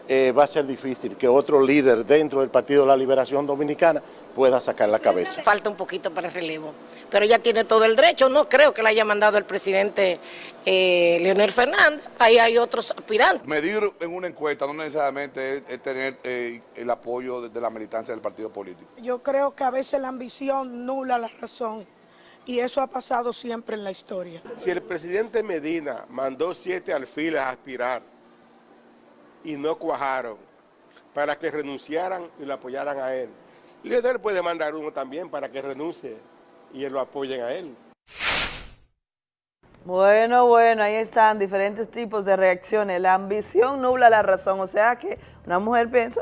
eh, va a ser difícil que otro líder dentro del Partido de la Liberación Dominicana pueda sacar la cabeza. Falta un poquito para el relevo, pero ella tiene todo el derecho, no creo que la haya mandado el presidente eh, Leonel Fernández, ahí hay otros aspirantes. Medir en una encuesta no necesariamente es, es tener eh, el apoyo de, de la militancia del partido político. Yo creo que a veces la ambición nula la razón y eso ha pasado siempre en la historia. Si el presidente Medina mandó siete alfiles a aspirar y no cuajaron para que renunciaran y lo apoyaran a él, Leonel puede mandar uno también para que renuncie y lo apoyen a él. Bueno, bueno, ahí están diferentes tipos de reacciones. La ambición nubla la razón, o sea que una mujer piensa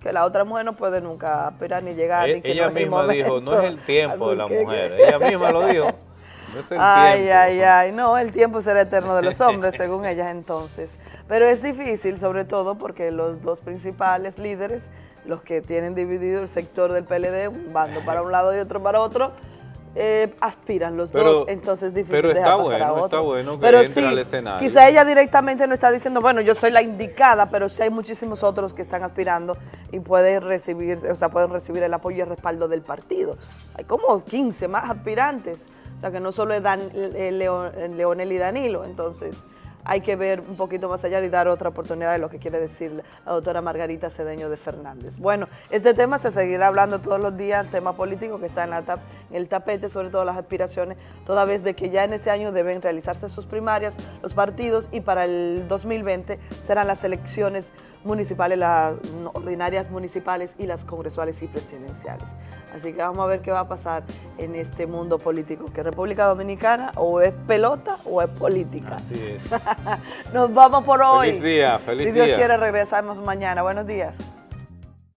que la otra mujer no puede nunca aspirar ni llegar. E ni que ella no misma dijo, no es el tiempo de la que- mujer. Ella misma lo dijo. No Ay, tiempo. ay, ay, no, el tiempo será eterno de los hombres, según ellas entonces. Pero es difícil, sobre todo porque los dos principales líderes, los que tienen dividido el sector del PLD, un bando para un lado y otro para otro, eh, aspiran los Pero- dos, entonces es difícil pero está dejar pasar a bueno, otro. está bueno que pero sí, al escenario. quizá ella directamente no está diciendo, bueno, yo soy la indicada, pero sí hay muchísimos otros que están aspirando y pueden recibir, o sea, pueden recibir el apoyo y el respaldo del partido. Hay como 15 más aspirantes, o sea, que no solo es Dan, eh, eh, Leonel y Danilo, entonces hay que ver un poquito más allá y dar otra oportunidad de lo que quiere decir la doctora Margarita Cedeño de Fernández. Bueno, este tema se seguirá hablando todos los días, tema político que está en en el tapete, sobre todo las aspiraciones, toda vez de que ya en este año deben realizarse sus primarias, los partidos, y para el 2020 serán las elecciones municipales, las ordinarias municipales y las congresuales y presidenciales. Así que vamos a ver qué va a pasar en este mundo político, que República Dominicana o es pelota o es política. Así es. Nos vamos por hoy. Feliz día, feliz Si Dios día. quiere regresamos mañana. Buenos días.